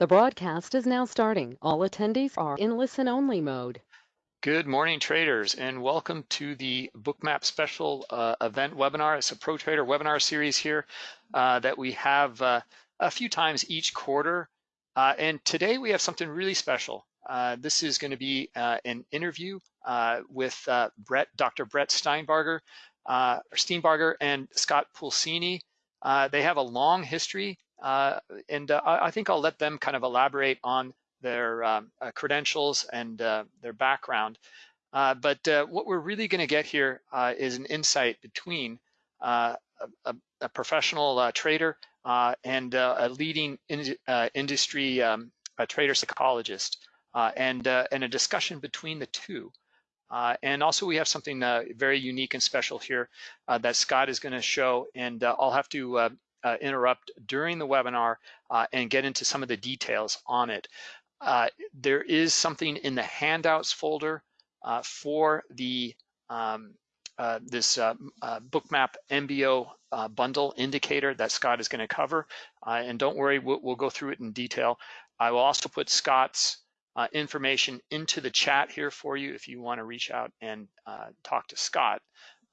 The broadcast is now starting. All attendees are in listen-only mode. Good morning, traders, and welcome to the Bookmap special uh, event webinar. It's a Pro Trader webinar series here uh, that we have uh, a few times each quarter. Uh, and today we have something really special. Uh, this is going to be uh, an interview with Brett, Dr. Brett Steenbarger, Steenbarger and Scott Pulcini. they have a long history uh, and uh, I think I'll let them kind of elaborate on their um, uh, credentials and their background. but what we're really going to get here is an insight between a, a, a, professional trader and a leading in, industry um, trader psychologist and, and a discussion between the two. Uh, and also we have something uh, very unique and special here uh, that Scott is going to show, and I'll have to uh, interrupt during the webinar uh, and get into some of the details on it. Uh, there is something in the handouts folder uh, for the um, uh, this uh, bookmap MBO bundle indicator that Scott is going to cover. and don't worry, we'll, we'll, go through it in detail. I will also put Scott's information into the chat here for you if you want to reach out and talk to Scott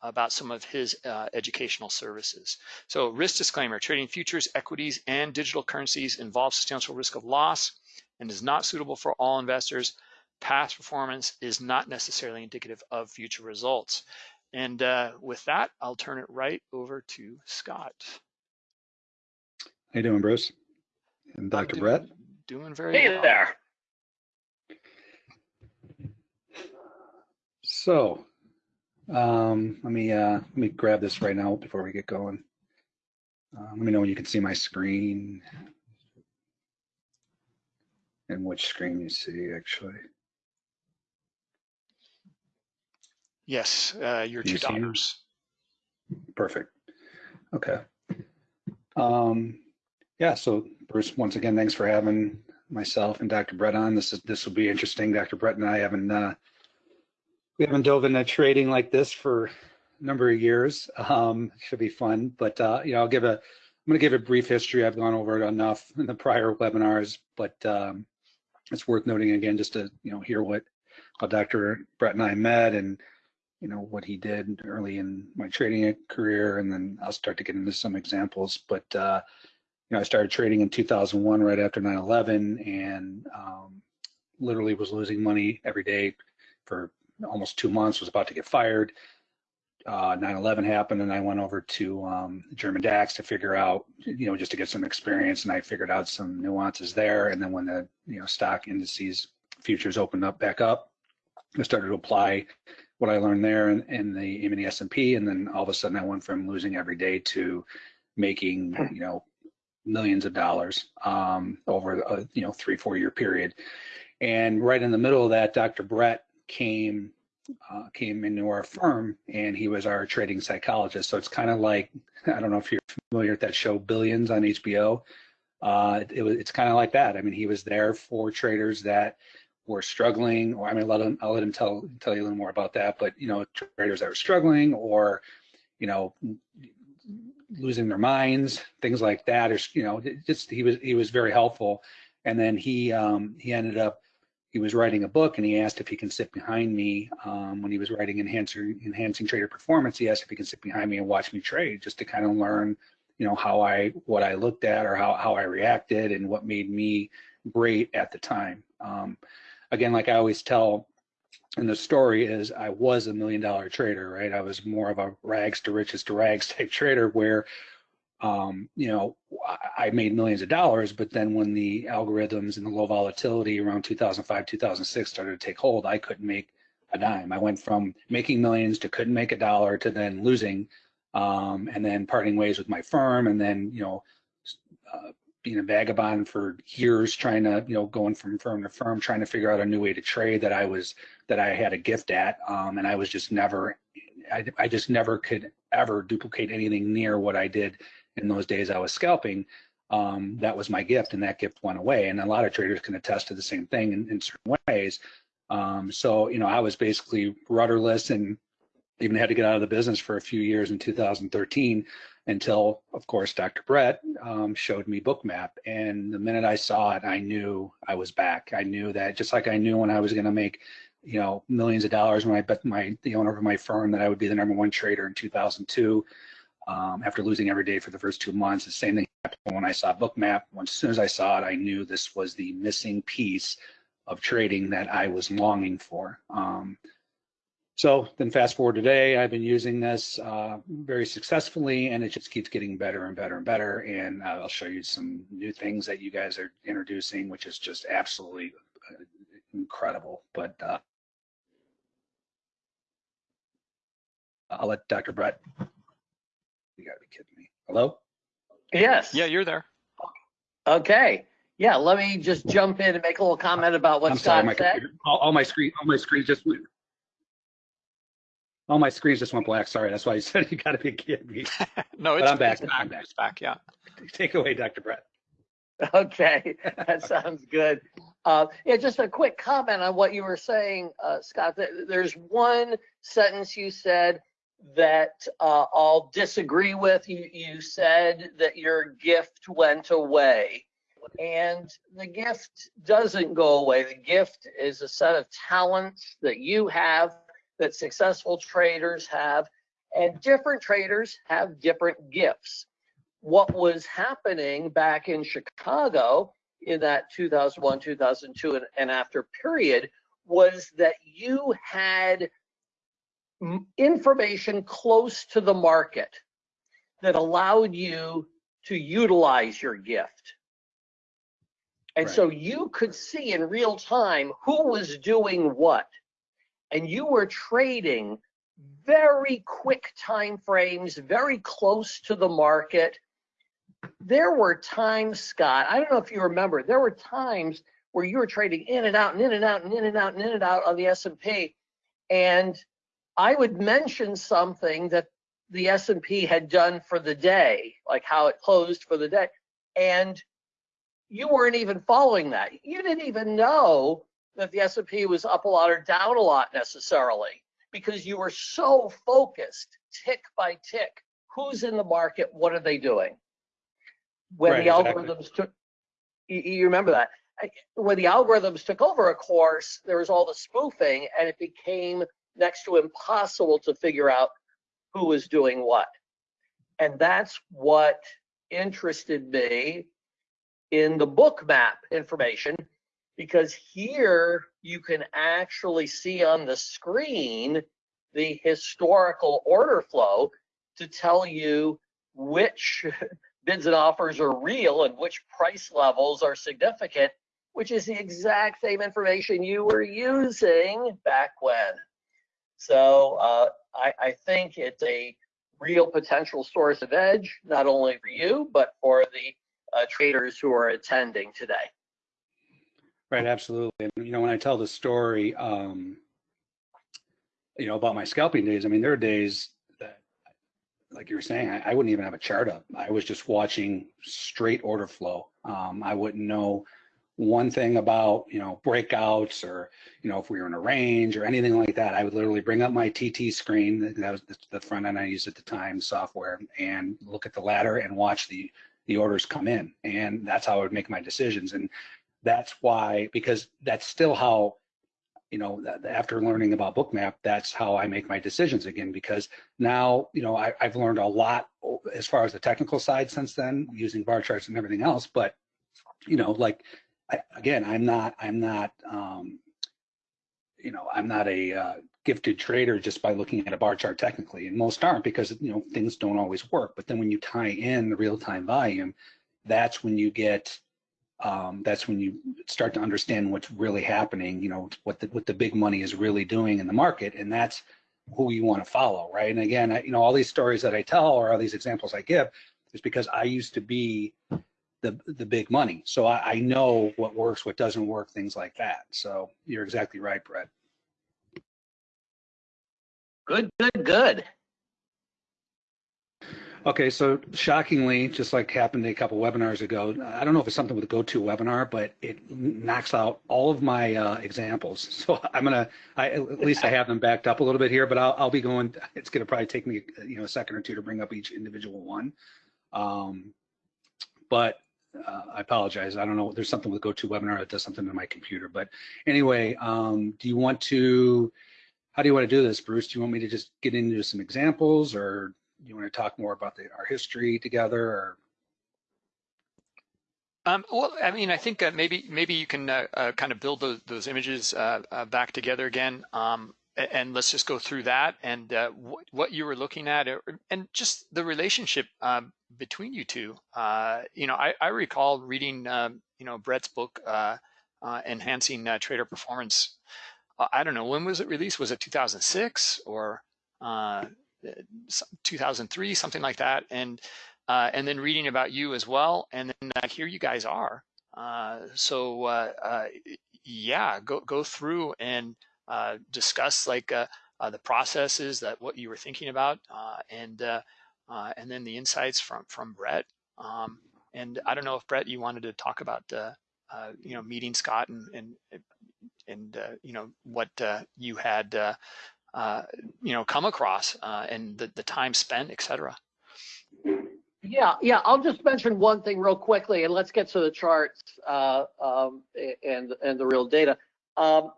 about some of his uh, educational services. So risk disclaimer, trading futures, equities, and digital currencies involves substantial risk of loss and is not suitable for all investors. Past performance is not necessarily indicative of future results. And uh, with that, I'll turn it right over to Scott. How you doing, Bruce? And Dr. Doing, Brett? Doing very hey well. there. So um, let me uh, let me grab this right now before we get going. Uh, let me know when you can see my screen and which screen you see actually. Yes, uh, your two dollars. Perfect. Okay. Um, yeah. So Bruce, once again, thanks for having myself and Dr. Brett on. This is this will be interesting. Dr. Brett and I haven't uh, we haven't dove into trading like this for a number of years. Um, should be fun, but uh, you know, I'll give a, I'm going to give a brief history. I've gone over it enough in the prior webinars, but um, it's worth noting again just to you know hear what how Dr. Brett and I met and you know what he did early in my trading career, and then I'll start to get into some examples. But uh, you know, I started trading in 2001, right after 9/11, and um, literally was losing money every day for almost two months, was about to get fired. 9/11 uh, happened, and I went over to um, German DAX to figure out, you know, just to get some experience, and I figured out some nuances there. And then when the you know stock indices futures opened up back up, I started to apply what I learned there in, in the in the S&P, and then all of a sudden I went from losing every day to making you know millions of dollars um, over a you know three four year period. And right in the middle of that, Dr. Brett came uh, came into our firm and he was our trading psychologist. So it's kind of like I don't know if you're familiar with that show Billions on HBO. Uh, it, it was it's kind of like that. I mean, he was there for traders that were struggling, or I mean, let him, I'll let him tell tell you a little more about that. But you know, traders that were struggling, or you know, losing their minds, things like that, or you know, just he was he was very helpful. And then he um, he ended up he was writing a book and he asked if he can sit behind me um, when he was writing enhancing enhancing trader performance he asked if he can sit behind me and watch me trade just to kind of learn you know how i what i looked at or how, how i reacted and what made me great at the time. Um, again like i always tell in the story is i was a million dollar trader right? I was more of a rags to riches to rags type trader where um, you know, I made millions of dollars, but then when the algorithms and the low volatility around 2005, 2006 started to take hold, I couldn't make a dime. I went from making millions to couldn't make a dollar to then losing, um, and then parting ways with my firm, and then you know, uh, being a vagabond for years, trying to you know, going from firm to firm, trying to figure out a new way to trade that I was that I had a gift at, um, and I was just never, I, I just never could ever duplicate anything near what I did in those days I was scalping, um, that was my gift and that gift went away. And a lot of traders can attest to the same thing in, in certain ways. Um, so, you know, I was basically rudderless and even had to get out of the business for a few years in 2013 until, of course, Dr. Brett um, showed me Bookmap. And the minute I saw it, I knew I was back. I knew that just like I knew when I was going to make, you know, millions of dollars when I bet my the owner of my firm that I would be the number one trader in 2002. Um, after losing every day for the first two months, the same thing happened when I saw Bookmap. As soon as I saw it, I knew this was the missing piece of trading that I was longing for. Um, so then fast forward today, I've been using this uh, very successfully and it just keeps getting better and better and better. And uh, I'll show you some new things that you guys are introducing, which is just absolutely uh, incredible. But uh, I'll let Dr. Brett, you gotta be kidding me. Hello? Yes. Yeah, you're there. Okay. Yeah, let me just jump in and make a little comment about what I'm sorry, Scott my said. computer, all, all my screen, all my screens just went. All my screens just went black. Sorry, that's why you said you gotta be kidding me. no, But I'm back. it's I'm back. It's back. Yeah. Take away, Dr. Brett. Okay, that sounds good. Uh, yeah, just a quick comment on what you were saying, uh, Scott. There's one sentence you said that uh, I'll disagree with. You, you said that your gift went away. And the gift doesn't go away. The gift is a set of talents that you have, that successful traders have, and different traders have different gifts what was happening back in Chicago in that 2001, 2002, and, and after period was that you had information close to the market that allowed you to utilize your gift. And Right. so you could see in real time who was doing what. And you were trading very quick time frames, very close to the market there were times, Scott, I don't know if you remember, there were times where you were trading in and out and in and out and in and out and in and out on the S&P. And I would mention something that the S&P had done for the day, like how it closed for the day. And you weren't even following that. You didn't even know that the S&P was up a lot or down a lot necessarily because you were so focused tick by tick. Who's in the market? What are they doing? when Right, the exactly. algorithms took you, you remember that when the algorithms took over a course there was all the spoofing and it became next to impossible to figure out who was doing what and that's what interested me in the Bookmap information because here you can actually see on the screen the historical order flow to tell you which bids and offers are real and which price levels are significant, which is the exact same information you were using back when. So uh, I, I think it's a real potential source of edge, not only for you, but for the uh, traders who are attending today. Right, absolutely. And you know, when I tell the story, um, you know, about my scalping days, I mean, there are days that, like you were saying, I, I wouldn't even have a chart up. I was just watching straight order flow. Um, I wouldn't know one thing about, you know, breakouts or, you know, if we were in a range or anything like that. I would literally bring up my TT screen, that was the, front end I used at the time, software, and look at the ladder and watch the the orders come in. And that's how I would make my decisions. And that's why because that's still how you know after learning about bookmap that's how i make my decisions again because now you know I, i've learned a lot as far as the technical side since then using bar charts and everything else but you know like I, again i'm not i'm not um you know i'm not a uh, gifted trader just by looking at a bar chart technically and most aren't because you know things don't always work but then when you tie in the real-time volume that's when you get um, that's when you start to understand what's really happening, you know, what the, what the big money is really doing in the market. And that's who you want to follow, right? And again, I, you know, all these stories that I tell or all these examples I give is because I used to be the, the big money. So I, I know what works, what doesn't work, things like that. So you're exactly right, Brett. Good, good, good. Okay, so shockingly, just like happened a couple webinars ago, I don't know if it's something with a go-to GoToWebinar, but it knocks out all of my uh, examples. So I'm gonna, I, at least I have them backed up a little bit here, but I'll, I'll be going. It's gonna probably take me, you know, a second or two to bring up each individual one. Um, but uh, I apologize. I don't know. There's something with GoToWebinar that does something to my computer. But anyway, um, do you want to? How do you want to do this, Bruce? Do you want me to just get into some examples, or you want to talk more about the, our history together or um, well, I mean, I think uh, maybe maybe you can uh, uh, kind of build those, those images uh, uh, back together again, um, and let's just go through that and uh, what, you were looking at, and just the relationship um, between you two. you know, I, I recall reading, um, you know, Brett's book, "Enhancing Trader Performance." I don't know when was it released. Was it 2006 or 2003, something like that, and uh, and then reading about you as well, and then uh, here you guys are. Uh, so uh, uh, yeah, go go through and uh, discuss like the processes that what you were thinking about, and and then the insights from from Brett. Um, and I don't know if Brett, you wanted to talk about you know meeting Scott and and and you know what you had uh, you know, come across uh, and the, the time spent, etc. Yeah, yeah. I'll just mention one thing real quickly, and let's get to the charts uh, um, and and the real data. Um,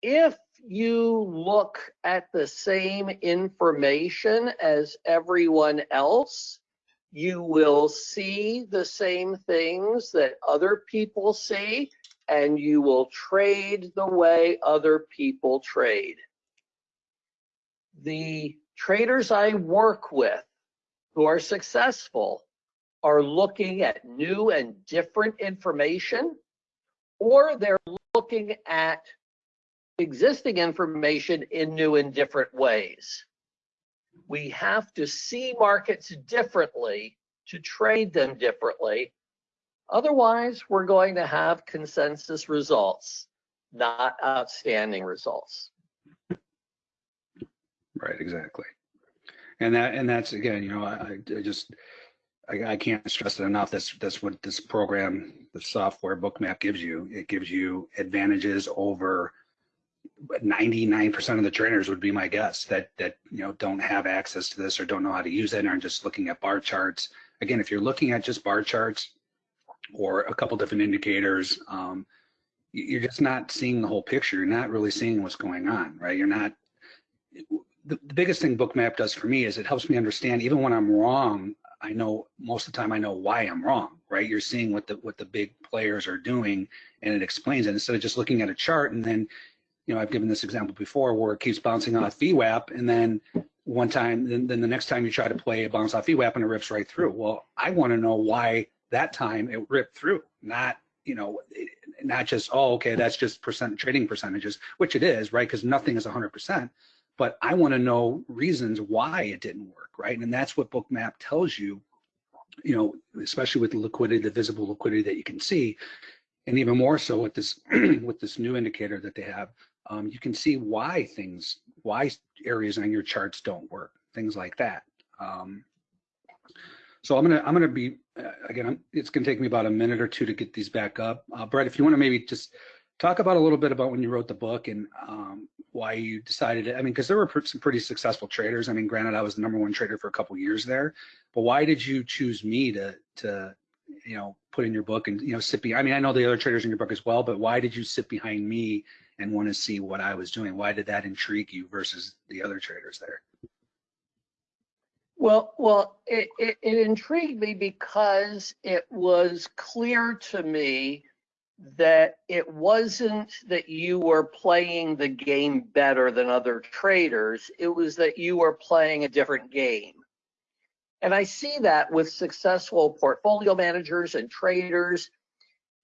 if you look at the same information as everyone else, you will see the same things that other people see, and you will trade the way other people trade. The traders I work with who are successful are looking at new and different information, or they're looking at existing information in new and different ways. We have to see markets differently to trade them differently. Otherwise, we're going to have consensus results, not outstanding results. Right, exactly. And that and that's again, you know, I, I just I, I, can't stress it enough. That's that's what this program, the software bookmap gives you. It gives you advantages over 99% of the trainers would be my guess that that you know don't have access to this or don't know how to use it and are just looking at bar charts. Again, if you're looking at just bar charts or a couple different indicators, um, you're just not seeing the whole picture. You're not really seeing what's going on, right? You're not the, the biggest thing bookmap does for me is it helps me understand even when i'm wrong i know most of the time i know why i'm wrong right you're seeing what the what the big players are doing and it explains it instead of just looking at a chart and then you know i've given this example before where it keeps bouncing off VWAP and then one time then, then the next time you try to play a bounce off VWAP and it rips right through. Well i want to know why that time it ripped through not you know not just oh okay that's just percent trading percentages which it is right? Because nothing is 100 percent. But I want to know reasons why it didn't work, right? And that's what Bookmap tells you, you know, especially with the liquidity, the visible liquidity that you can see, and even more so with this with this new indicator that they have, um, you can see why things, why areas on your charts don't work, things like that. Um, so I'm gonna I'm gonna be uh, again. I'm, it's gonna take me about a minute or two to get these back up. Uh, Brett, if you want to maybe just talk about a little bit about when you wrote the book and um, why you decided it. I mean, because there were some pretty successful traders. I mean, granted, I was the number one trader for a couple years there, but why did you choose me to to you know put in your book and you know sit behind? I mean, I know the other traders in your book as well, but why did you sit behind me and want to see what I was doing? Why did that intrigue you versus the other traders there? Well, well, it, it, it intrigued me because it was clear to me that it wasn't that you were playing the game better than other traders, it was that you were playing a different game. And I see that with successful portfolio managers and traders.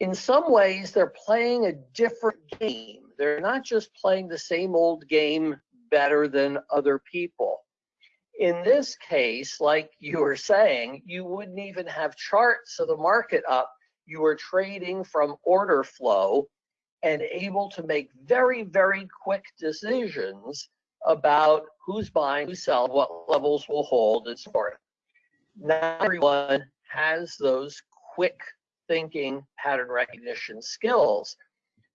In some ways, they're playing a different game. They're not just playing the same old game better than other people. In this case, like you were saying, you wouldn't even have charts of the market up you are trading from order flow and able to make very, very quick decisions about who's buying, who's selling, what levels will hold, and so forth. not everyone has those quick thinking pattern recognition skills,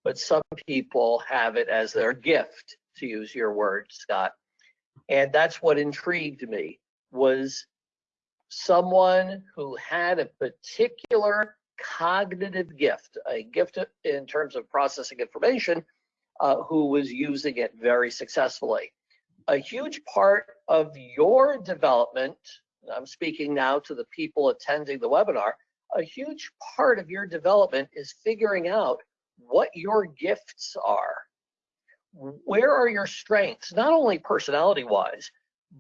but some people have it as their gift, to use your word, Scott. And that's what intrigued me was someone who had a particular cognitive gift, a gift in terms of processing information, uh, who was using it very successfully. A huge part of your development, I'm speaking now to the people attending the webinar, a huge part of your development is figuring out what your gifts are. Where are your strengths, not only personality wise,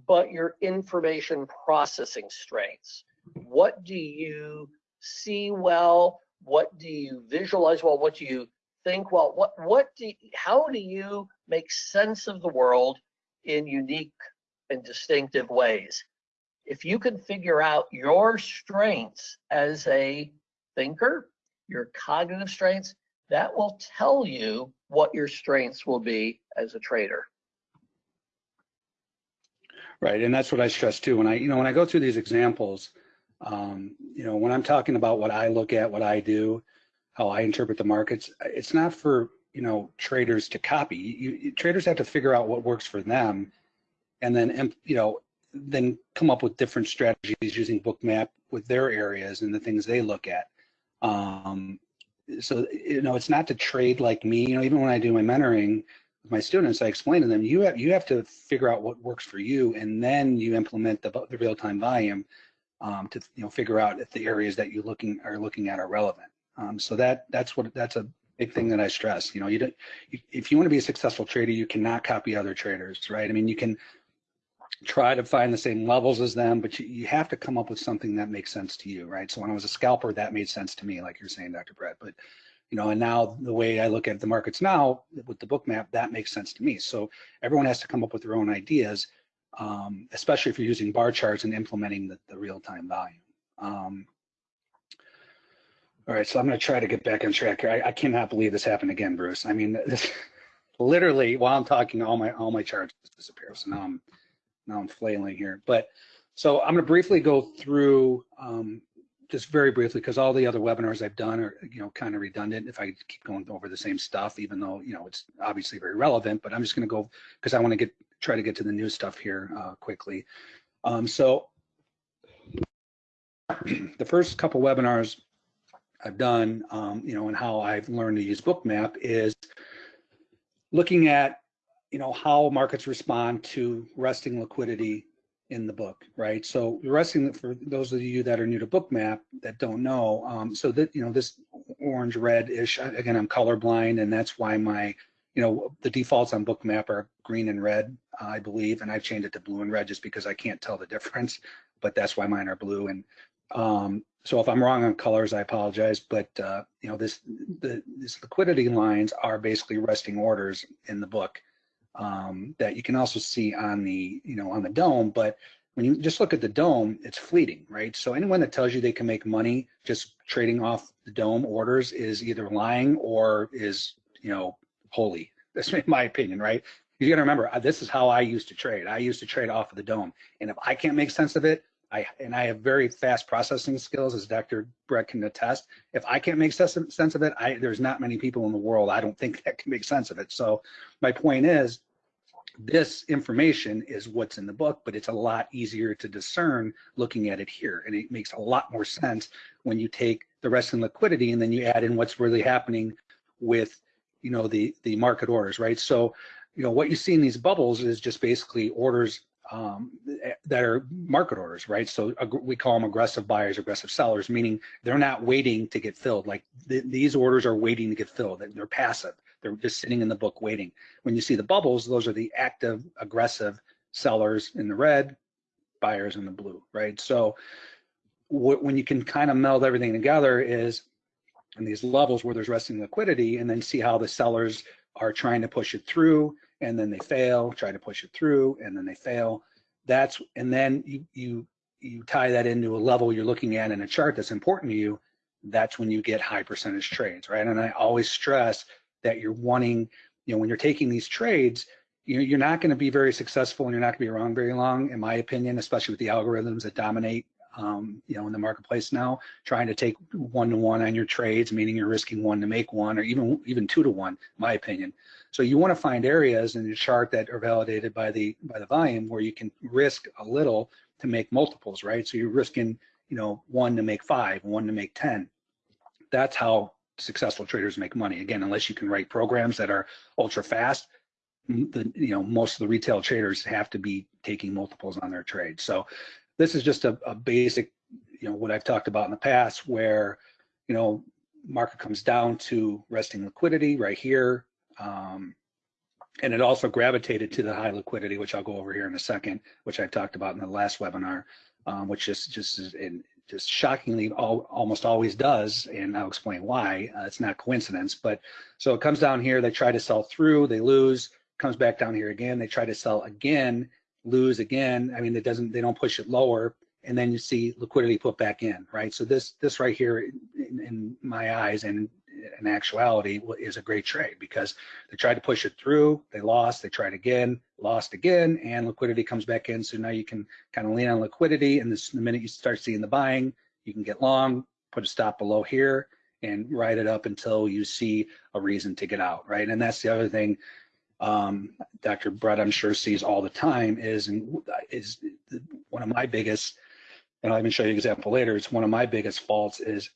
but your information processing strengths. What do you see well? What do you visualize well? What do you think well? What what do you, how do you make sense of the world in unique and distinctive ways? If you can figure out your strengths as a thinker, your cognitive strengths, that will tell you what your strengths will be as a trader. Right, and that's what I stress too. When I, you know, when I go through these examples, um, you know, when I'm talking about what I look at, what I do, how I interpret the markets, it's not for you know traders to copy. You, you, traders have to figure out what works for them, and then you know then come up with different strategies using Bookmap with their areas and the things they look at. Um, so you know, it's not to trade like me. You know, even when I do my mentoring, with my students, I explain to them, you have you have to figure out what works for you, and then you implement the, the real-time volume um, to you know figure out if the areas that you looking are looking at are relevant. Um, so that that's what that's a big thing that I stress. You know, you don't you, if you want to be a successful trader, you cannot copy other traders, right? I mean, you can try to find the same levels as them, but you, you have to come up with something that makes sense to you, right? So when I was a scalper, that made sense to me, like you're saying, Dr. Brett. But you know, and now the way I look at the markets now with the Bookmap, that makes sense to me. So everyone has to come up with their own ideas, um, especially if you're using bar charts and implementing the, the real-time volume. Um, all right, so I'm going to try to get back on track here. I, I, cannot believe this happened again, Bruce. I mean, this, literally while I'm talking, all my all my charts disappear. So now I'm now I'm flailing here. But so I'm going to briefly go through um, just very briefly, because all the other webinars I've done are, you know, kind of redundant if I keep going over the same stuff, even though, you know, it's obviously very relevant, but I'm just going to go because I want to get try to get to the new stuff here uh, quickly. Um, so the first couple webinars I've done, um, you know, and how I've learned to use Bookmap is looking at, you know, how markets respond to resting liquidity in the book, right? So resting for those of you that are new to Bookmap that don't know, um, so that you know this orange red-ish. Again, I'm colorblind, and that's why my you know the defaults on Bookmap are green and red, I believe, and I've changed it to blue and red just because I can't tell the difference. But that's why mine are blue. And um, so if I'm wrong on colors, I apologize. But uh, you know this the these liquidity lines are basically resting orders in the book um, that you can also see on the, you know, on the DOM, but when you just look at the DOM, it's fleeting, right? So anyone that tells you they can make money just trading off the DOM orders is either lying or is, you know, holy. That's my opinion, right? You got to remember, uh, this is how I used to trade. I used to trade off of the DOM, and if I can't make sense of it, I and I have very fast processing skills, as Dr. Brett can attest. If I can't make sense of it, I, there's not many people in the world I don't think that can make sense of it. So my point is, this information is what's in the book, but it's a lot easier to discern looking at it here, and it makes a lot more sense when you take the rest in liquidity and then you add in what's really happening with, you know, the the market orders, right? So, you know, what you see in these bubbles is just basically orders um, that are market orders, right? So we call them aggressive buyers, aggressive sellers, meaning they're not waiting to get filled. Like th these orders are waiting to get filled. They're passive. They're just sitting in the book waiting. When you see the bubbles, those are the active, aggressive sellers in the red, buyers in the blue, right? So when you can kind of meld everything together is in these levels where there's resting liquidity and then see how the sellers are trying to push it through and then they fail, try to push it through, and then they fail. That's and then you you you tie that into a level you're looking at in a chart that's important to you. That's when you get high percentage trades, right? And I always stress that you're wanting, you know, when you're taking these trades, you know, you're not going to be very successful and you're not going to be around very long, in my opinion, especially with the algorithms that dominate um, you know, in the marketplace now, trying to take one to one on your trades, meaning you're risking one to make one, or even even two to one, my opinion. So you want to find areas in your chart that are validated by the by the volume where you can risk a little to make multiples, right? So you're risking, you know, one to make five, one to make ten. That's how successful traders make money. Again, unless you can write programs that are ultra fast, the you know most of the retail traders have to be taking multiples on their trades. So this is just a, a basic, you know, what I've talked about in the past where, you know, market comes down to resting liquidity right here. Um, and it also gravitated to the high liquidity, which I'll go over here in a second, which I talked about in the last webinar, um, which just just is just shockingly all, almost always does, and I'll explain why. Uh, it's not coincidence, but so it comes down here. They try to sell through, they lose. Comes back down here again. They try to sell again lose again. I mean, it doesn't, they don't push it lower and then you see liquidity put back in, right? So this, this right here in, in my eyes and in actuality is a great trade because they tried to push it through, they lost, they tried again, lost again, and liquidity comes back in. So now you can kind of lean on liquidity and this, the minute you start seeing the buying, you can get long, put a stop below here and ride it up until you see a reason to get out, right? And that's the other thing um, Dr. Brett, I'm sure sees all the time is is one of my biggest, and I'll even show you an example later. It's one of my biggest faults is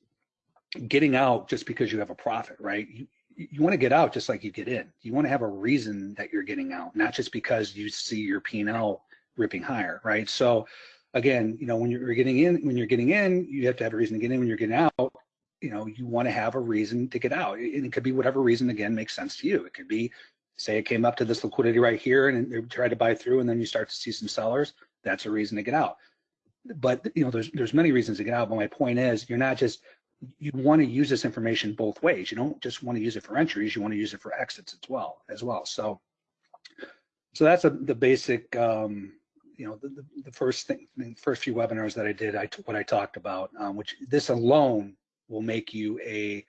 getting out just because you have a profit, right? You, you want to get out just like you get in. You want to have a reason that you're getting out, not just because you see your P&L ripping higher, right? So again, you know, when you're getting in, when you're getting in, you have to have a reason to get in. When you're getting out, you know, you want to have a reason to get out. And it could be whatever reason again makes sense to you. It could be say it came up to this liquidity right here and they tried to buy through and then you start to see some sellers, that's a reason to get out. But you know, there's there's many reasons to get out. But my point is you're not just you want to use this information both ways. You don't just want to use it for entries, you want to use it for exits as well as well. So so that's a, the basic um, you know the, the, first thing the first few webinars that I did I what I talked about um, which this alone will make you a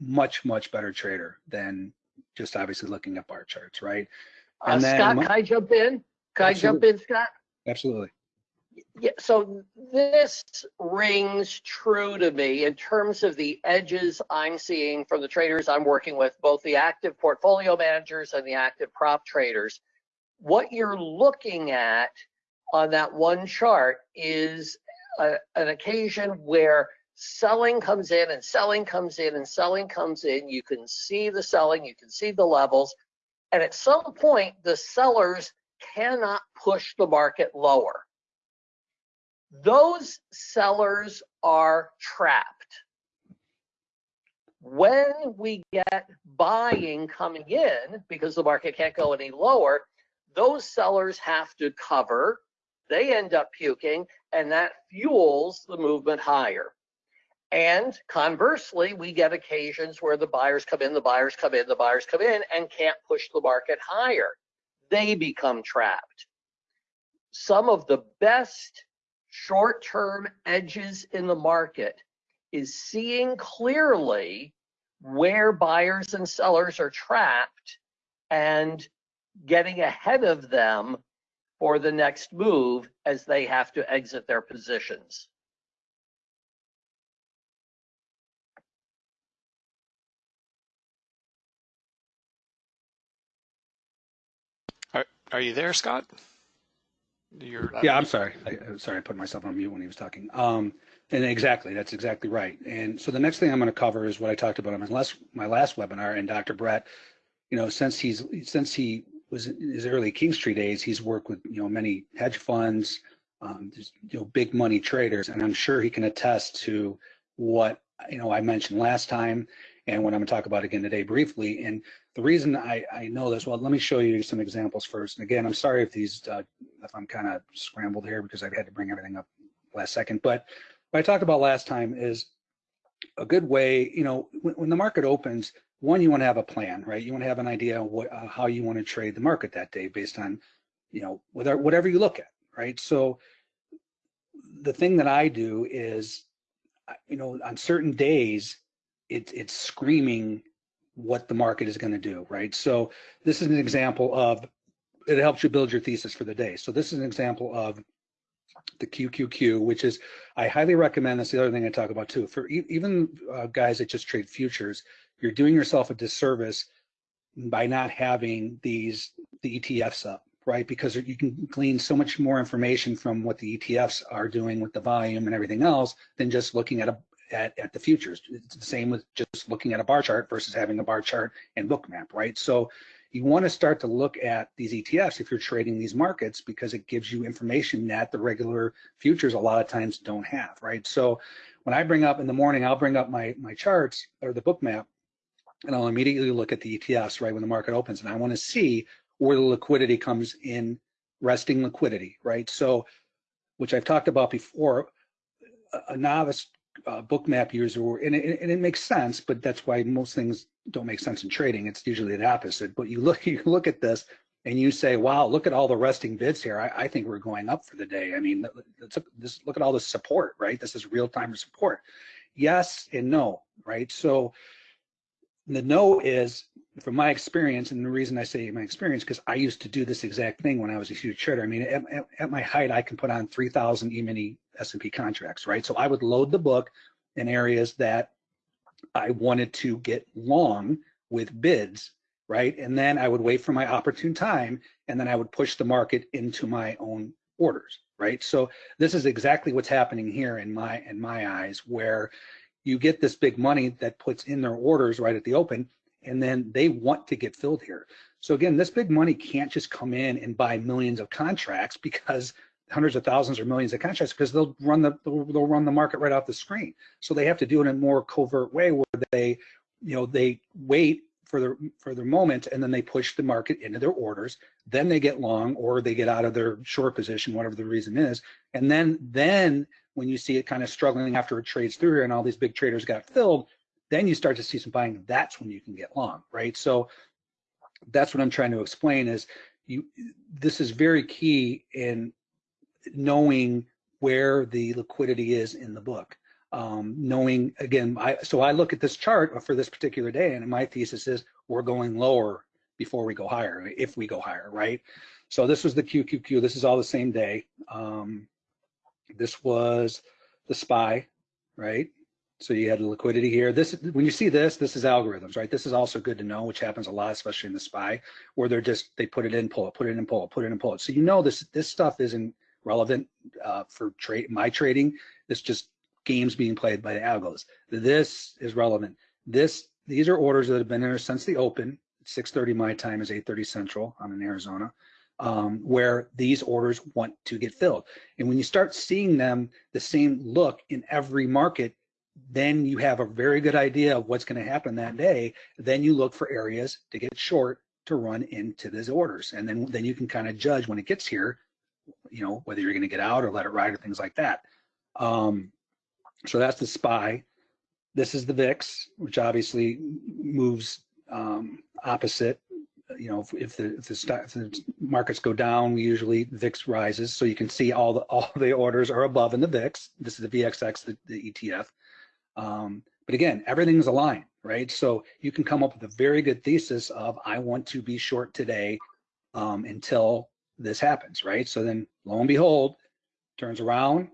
much much better trader than just obviously looking at bar charts, right? Uh, and then, Scott, can I jump in? Can absolutely. I jump in, Scott? Absolutely. Yeah, so this rings true to me in terms of the edges I'm seeing from the traders I'm working with, both the active portfolio managers and the active prop traders. What you're looking at on that one chart is a, an occasion where selling comes in and selling comes in and selling comes in. You can see the selling, you can see the levels. And at some point, the sellers cannot push the market lower. Those sellers are trapped. When we get buying coming in, because the market can't go any lower, those sellers have to cover. They end up puking, and that fuels the movement higher. And conversely, we get occasions where the buyers come in, the buyers come in, the buyers come in and can't push the market higher. They become trapped. Some of the best short-term edges in the market is seeing clearly where buyers and sellers are trapped and getting ahead of them for the next move as they have to exit their positions. Are are you there, Scott? You're, yeah, I'm sorry. I, am sorry. I put myself on mute when he was talking. Um, and exactly, that's exactly right. And so the next thing I'm going to cover is what I talked about on my last my last webinar. And Dr. Brett, you know, since he's since he was in his early Kingstree days, he's worked with you know many hedge funds, um, you know, big money traders, and I'm sure he can attest to what you know I mentioned last time and what I'm going to talk about again today briefly. And the reason I, I know this, well, let me show you some examples first. And again, I'm sorry if these, uh, if I'm kind of scrambled here because I've had to bring everything up last second. But what I talked about last time is a good way, you know, when, when the market opens, one, you want to have a plan, right? You want to have an idea what, uh, how you want to trade the market that day based on, you know, whatever, whatever you look at, right? So the thing that I do is, you know, on certain days, it, it's screaming what the market is going to do, right? So this is an example of, it helps you build your thesis for the day. So this is an example of the QQQ, which is, I highly recommend, that's the other thing I talk about too, for e- even uh, guys that just trade futures, you're doing yourself a disservice by not having these, the ETFs up, right? Because you can glean so much more information from what the ETFs are doing with the volume and everything else than just looking at a, at, at the futures. It's the same with just looking at a bar chart versus having a bar chart and Bookmap, right? So you want to start to look at these ETFs if you're trading these markets because it gives you information that the regular futures a lot of times don't have, right? So when I bring up in the morning, I'll bring up my my charts or the Bookmap, and I'll immediately look at the ETFs right when the market opens, and I want to see where the liquidity comes in, resting liquidity, right? So, which I've talked about before, a, a novice uh, bookmap user, and it, and it makes sense, but that's why most things don't make sense in trading. It's usually the opposite. But you look, you look at this and you say, wow, look at all the resting bids here. I, I think we're going up for the day. I mean, this, look at all this support, right? This is real time support. Yes and no, right? So the no is, from my experience, and the reason I say my experience, because I used to do this exact thing when I was a huge trader. I mean, at, at, at my height, I can put on 3,000 E-mini S&P contracts, right? So I would load the book in areas that I wanted to get long with bids, right? And then I would wait for my opportune time, and then I would push the market into my own orders, right? So this is exactly what's happening here in my in my eyes, where you get this big money that puts in their orders right at the open, and then they want to get filled here. So again, this big money can't just come in and buy millions of contracts because hundreds of thousands or millions of contracts because they'll run the they'll run the market right off the screen. So they have to do it in a more covert way where they, you know, they wait for their for their moment and then they push the market into their orders. Then they get long or they get out of their short position, whatever the reason is. And then then when you see it kind of struggling after it trades through here and all these big traders got filled, then you start to see some buying. That's when you can get long, right? So that's what I'm trying to explain is you this is very key in knowing where the liquidity is in the book. Um, knowing again, I, so I look at this chart for this particular day, and my thesis is we're going lower before we go higher, if we go higher, right? So this was the QQQ. This is all the same day. Um, this was the SPY, right? So you had the liquidity here. This, when you see this, this is algorithms, right? This is also good to know, which happens a lot, especially in the SPY, where they're just they put it in, pull it, put it in, pull it, put it in, pull it. So you know this this stuff isn't relevant uh, for trade my trading. It's just games being played by the algos. This is relevant. This these are orders that have been there since the open. 6:30 my time is 8:30 Central. I'm in Arizona, um, where these orders want to get filled. And when you start seeing them the same look in every market, then you have a very good idea of what's going to happen that day. Then you look for areas to get short to run into these orders, and then then you can kind of judge when it gets here you know, whether you're going to get out or let it ride or things like that. Um, so that's the SPY. This is the VIX, which obviously moves um, opposite. You know, if, if, the, if, the stock, if the markets go down, usually VIX rises. So you can see all the all the orders are above in the VIX. This is the VXX, the, the ETF. Um, but again, everything's aligned, right? So you can come up with a very good thesis of I want to be short today um, until this happens, right? So then lo and behold, turns around,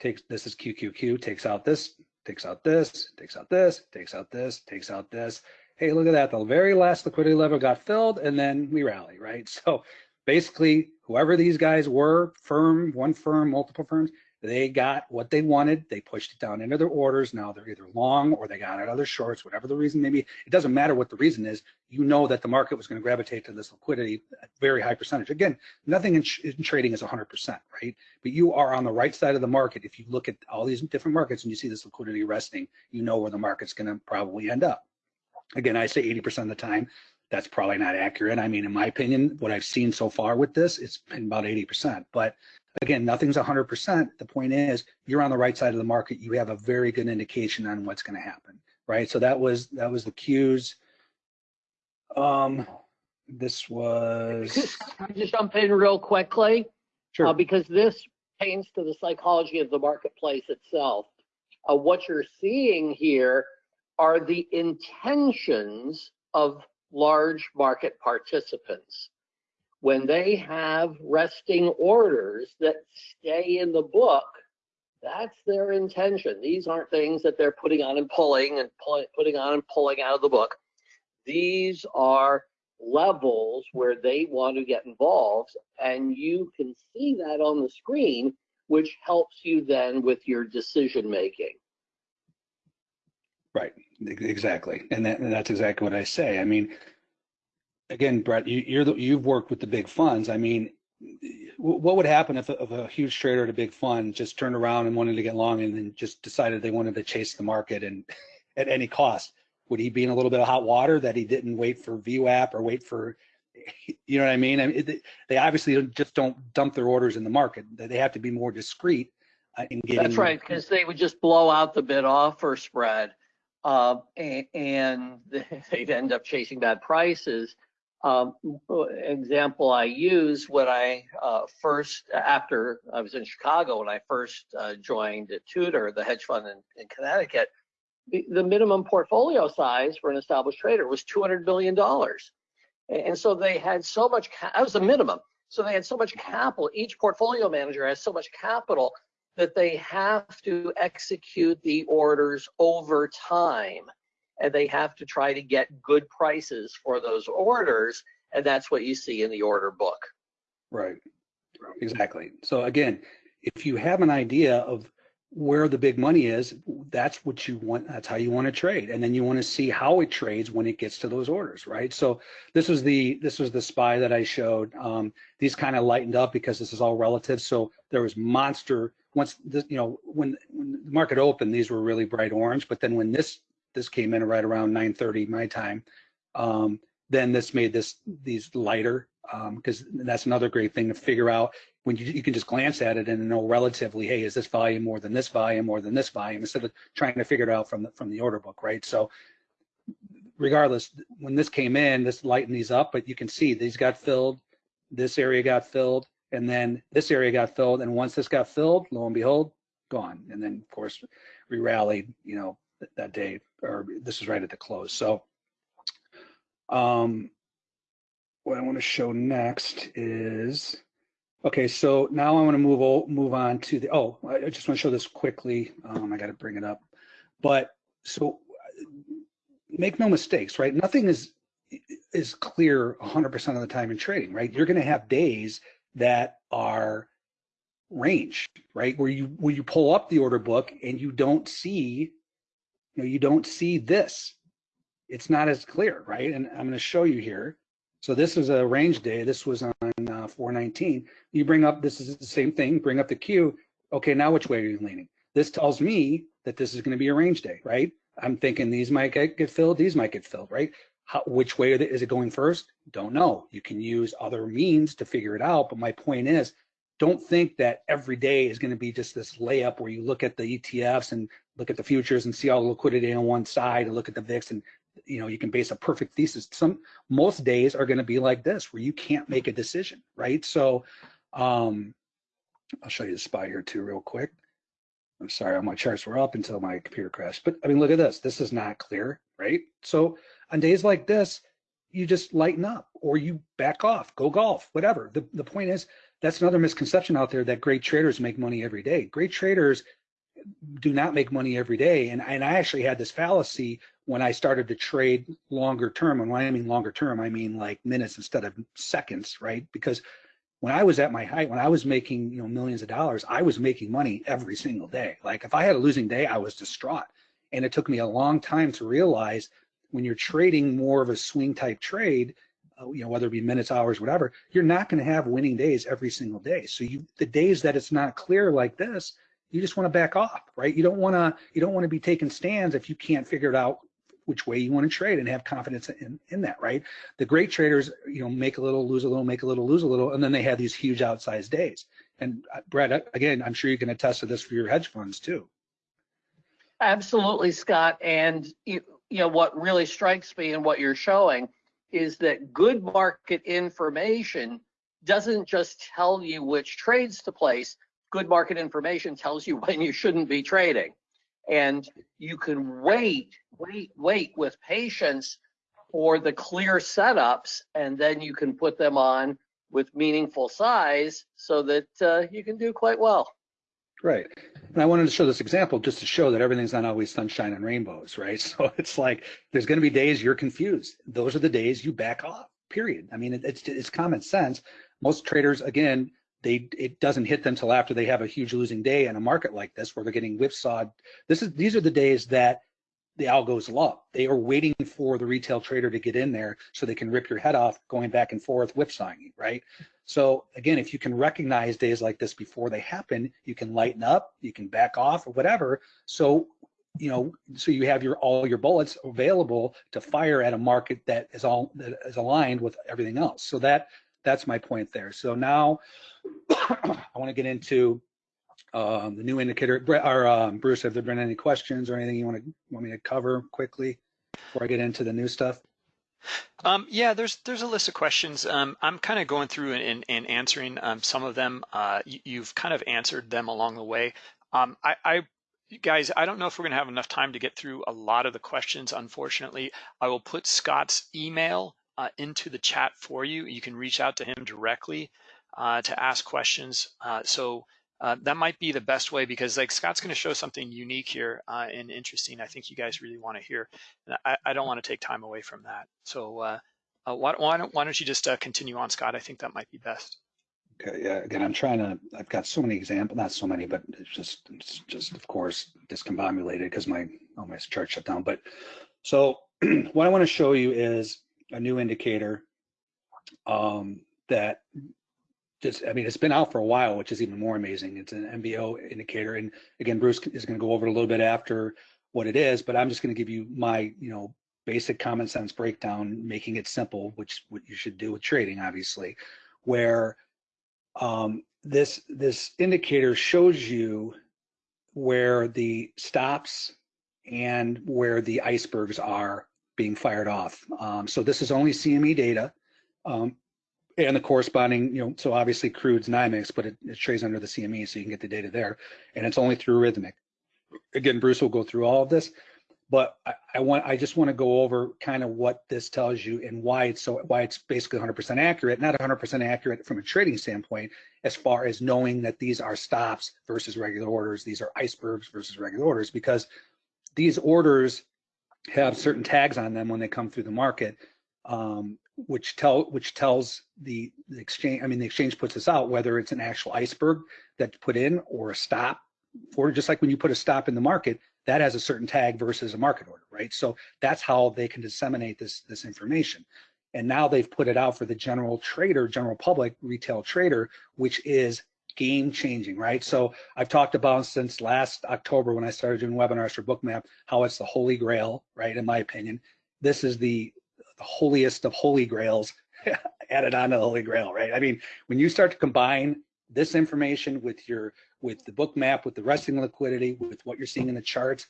takes this is QQQ, takes out this, takes out this, takes out this, takes out this, takes out this. Hey, look at that. The very last liquidity level got filled and then we rally, right? So basically, whoever these guys were, firm, one firm, multiple firms, they got what they wanted. They pushed it down into their orders. Now they're either long or they got out other shorts, whatever the reason may be. It doesn't matter what the reason is. You know that the market was going to gravitate to this liquidity at very high percentage. Again, nothing in, in trading is 100%, right? But you are on the right side of the market. If you look at all these different markets and you see this liquidity resting, you know where the market's going to probably end up. Again, I say 80% of the time, that's probably not accurate. I mean, in my opinion, what I've seen so far with this, it's been about 80%. But again, nothing's 100%. The point is, you're on the right side of the market. You have a very good indication on what's going to happen, right? So that was that was the cues. Um, this was. Can I just jump in real quickly? Sure. Uh, because this pertains to the psychology of the marketplace itself. Uh, what you're seeing here are the intentions of large market participants. when they have resting orders that stay in the book, that's their intention. These aren't things that they're putting on and pulling and pull, putting on and pulling out of the book. These are levels where they want to get involved, and you can see that on the screen, which helps you then with your decision making. Right, exactly, and that, and that's exactly what I say. I mean, again, Brett, you, you're the, you've worked with the big funds. I mean, what would happen if a, if a huge trader at a big fund just turned around and wanted to get long and then just decided they wanted to chase the market and at any cost? Would he be in a little bit of hot water that he didn't wait for VWAP or wait for, you know what I mean? I mean, it, they obviously just don't dump their orders in the market. They they have to be more discreet uh, in getting. That's right, because they would just blow out the bid offer spread. Uh, and, and they'd end up chasing bad prices. Um, example I use when I uh, first, after I was in Chicago, when I first uh, joined Tudor, the hedge fund in, in Connecticut, the, the minimum portfolio size for an established trader was $200 million. And, and so they had so much, that was the minimum. So they had so much capital. Each portfolio manager has so much capital that they have to execute the orders over time and they have to try to get good prices for those orders and that's what you see in the order book. Right, exactly. So again, if you have an idea of where the big money is, that's what you want, that's how you want to trade. And then you want to see how it trades when it gets to those orders, right? So this was the, this was the SPY that I showed. Um, these kind of lightened up because this is all relative. So there was monster, once this, you know, when, when the market opened, these were really bright orange, but then when this, this came in right around 930 my time, um, then this made this, these lighter, um, because that's another great thing to figure out when you, you can just glance at it and know relatively, hey, is this volume more than this volume, more than this volume, instead of trying to figure it out from the, from the order book, right? So regardless, when this came in, this lightened these up, but you can see these got filled, this area got filled, and then this area got filled. And once this got filled, lo and behold, gone. And then of course, we rallied, you know, th- that day, or this is right at the close. So um, what I want to show next is, okay, so now I want to move, move on to the, oh, I just want to show this quickly. Um, I got to bring it up. But so make no mistakes, right? Nothing is, is clear 100% of the time in trading, right? You're going to have days that are range, right? Where you, where you pull up the order book and you don't see, you know, you don't see this. It's not as clear, right? And I'm going to show you here. So this is a range day. This was on uh, 419. You bring up, this is the same thing, bring up the queue. Okay, now which way are you leaning? This tells me that this is going to be a range day, right? I'm thinking these might get, get filled, these might get filled, right? How, which way is it going first? Don't know. You can use other means to figure it out. But my point is, don't think that every day is going to be just this layup where you look at the ETFs and look at the futures and see all the liquidity on one side and look at the VIX and you know you can base a perfect thesis. Some most days are going to be like this where you can't make a decision, right? So um, I'll show you the SPY here too real quick. I'm sorry, all my charts were up until my computer crashed. But I mean, look at this. This is not clear, right? So on days like this, you just lighten up or you back off, go golf, whatever. The, the point is, that's another misconception out there that great traders make money every day. Great traders do not make money every day. And, and I actually had this fallacy when I started to trade longer term. And when I mean longer term, I mean like minutes instead of seconds, right? Because when I was at my height, when I was making, you know, millions of dollars, I was making money every single day. Like if I had a losing day, I was distraught. And it took me a long time to realize when you're trading more of a swing type trade, uh, you know, whether it be minutes, hours, whatever, you're not going to have winning days every single day. So you, the days that it's not clear like this, you just want to back off, right? You don't want to, you don't want to be taking stands if you can't figure it out which way you want to trade and have confidence in, in that, right? The great traders, you know, make a little, lose a little, make a little, lose a little, and then they have these huge outsized days. And uh, Brett, again, I'm sure you can attest to this for your hedge funds too. Absolutely, Scott. And you, you know what really strikes me in what you're showing is that good market information doesn't just tell you which trades to place. Good market information tells you when you shouldn't be trading. And you can wait, wait, wait with patience for the clear setups, and then you can put them on with meaningful size so that uh, you can do quite well. Right. And I wanted to show this example just to show that everything's not always sunshine and rainbows, right? So it's like there's going to be days you're confused. Those are the days you back off. Period. I mean, it's it's common sense. Most traders, again, they it doesn't hit them till after they have a huge losing day in a market like this where they're getting whipsawed. This is these are the days that the algos love. They are waiting for the retail trader to get in there so they can rip your head off going back and forth whipsawing you, right? So again, if you can recognize days like this before they happen, you can lighten up, you can back off or whatever. So, you know, so you have your all your bullets available to fire at a market that is all that is aligned with everything else. So that that's my point there. So now I want to get into um, the new indicator. Or um, Bruce, have there been any questions or anything you want to want me to cover quickly before I get into the new stuff? Um, yeah, there's there's a list of questions. Um, I'm kind of going through and, and answering um, some of them. Uh, you, have kind of answered them along the way. Um, I, I, guys, I don't know if we're going to have enough time to get through a lot of the questions. Unfortunately, I will put Scott's email uh, into the chat for you. You can reach out to him directly uh, to ask questions. Uh, so uh, that might be the best way because like Scott's going to show something unique here uh, and interesting. I think you guys really want to hear. And I, I don't want to take time away from that. So why, why, don't, why don't you just continue on, Scott? I think that might be best. Okay. Yeah. Again, I'm trying to. I've got so many examples, not so many, but it's just, it's just of course discombobulated because my oh my chart shut down. But so what I want to show you is a new indicator um, that just, I mean, it's been out for a while, which is even more amazing. It's an MBO indicator. And again, Bruce is going to go over it a little bit after what it is, but I'm just going to give you my, you know, basic common sense breakdown, making it simple, which what you should do with trading, obviously, where um, this this indicator shows you where the stops and where the icebergs are being fired off. Um, so this is only CME data. Um, and the corresponding, you know, so obviously crude's NYMEX, but it, it trades under the CME, so you can get the data there, and it's only through Rithmic. Again, Bruce will go through all of this, but I, I want, I just want to go over kind of what this tells you and why it's so, why it's basically 100% accurate, not 100% accurate from a trading standpoint, as far as knowing that these are stops versus regular orders, these are icebergs versus regular orders, because these orders have certain tags on them when they come through the market. Um, which tell which tells the, the exchange. I mean, the exchange puts this out whether it's an actual iceberg that's put in or a stop, or just like when you put a stop in the market, that has a certain tag versus a market order, right? So that's how they can disseminate this this information. And now they've put it out for the general trader, general public, retail trader, which is game changing, right? So I've talked about since last October when I started doing webinars for Bookmap, how it's the holy grail, right? In my opinion, this is the the holiest of holy grails added on to the holy grail, right? I mean, when you start to combine this information with your with the Bookmap, with the resting liquidity, with what you're seeing in the charts,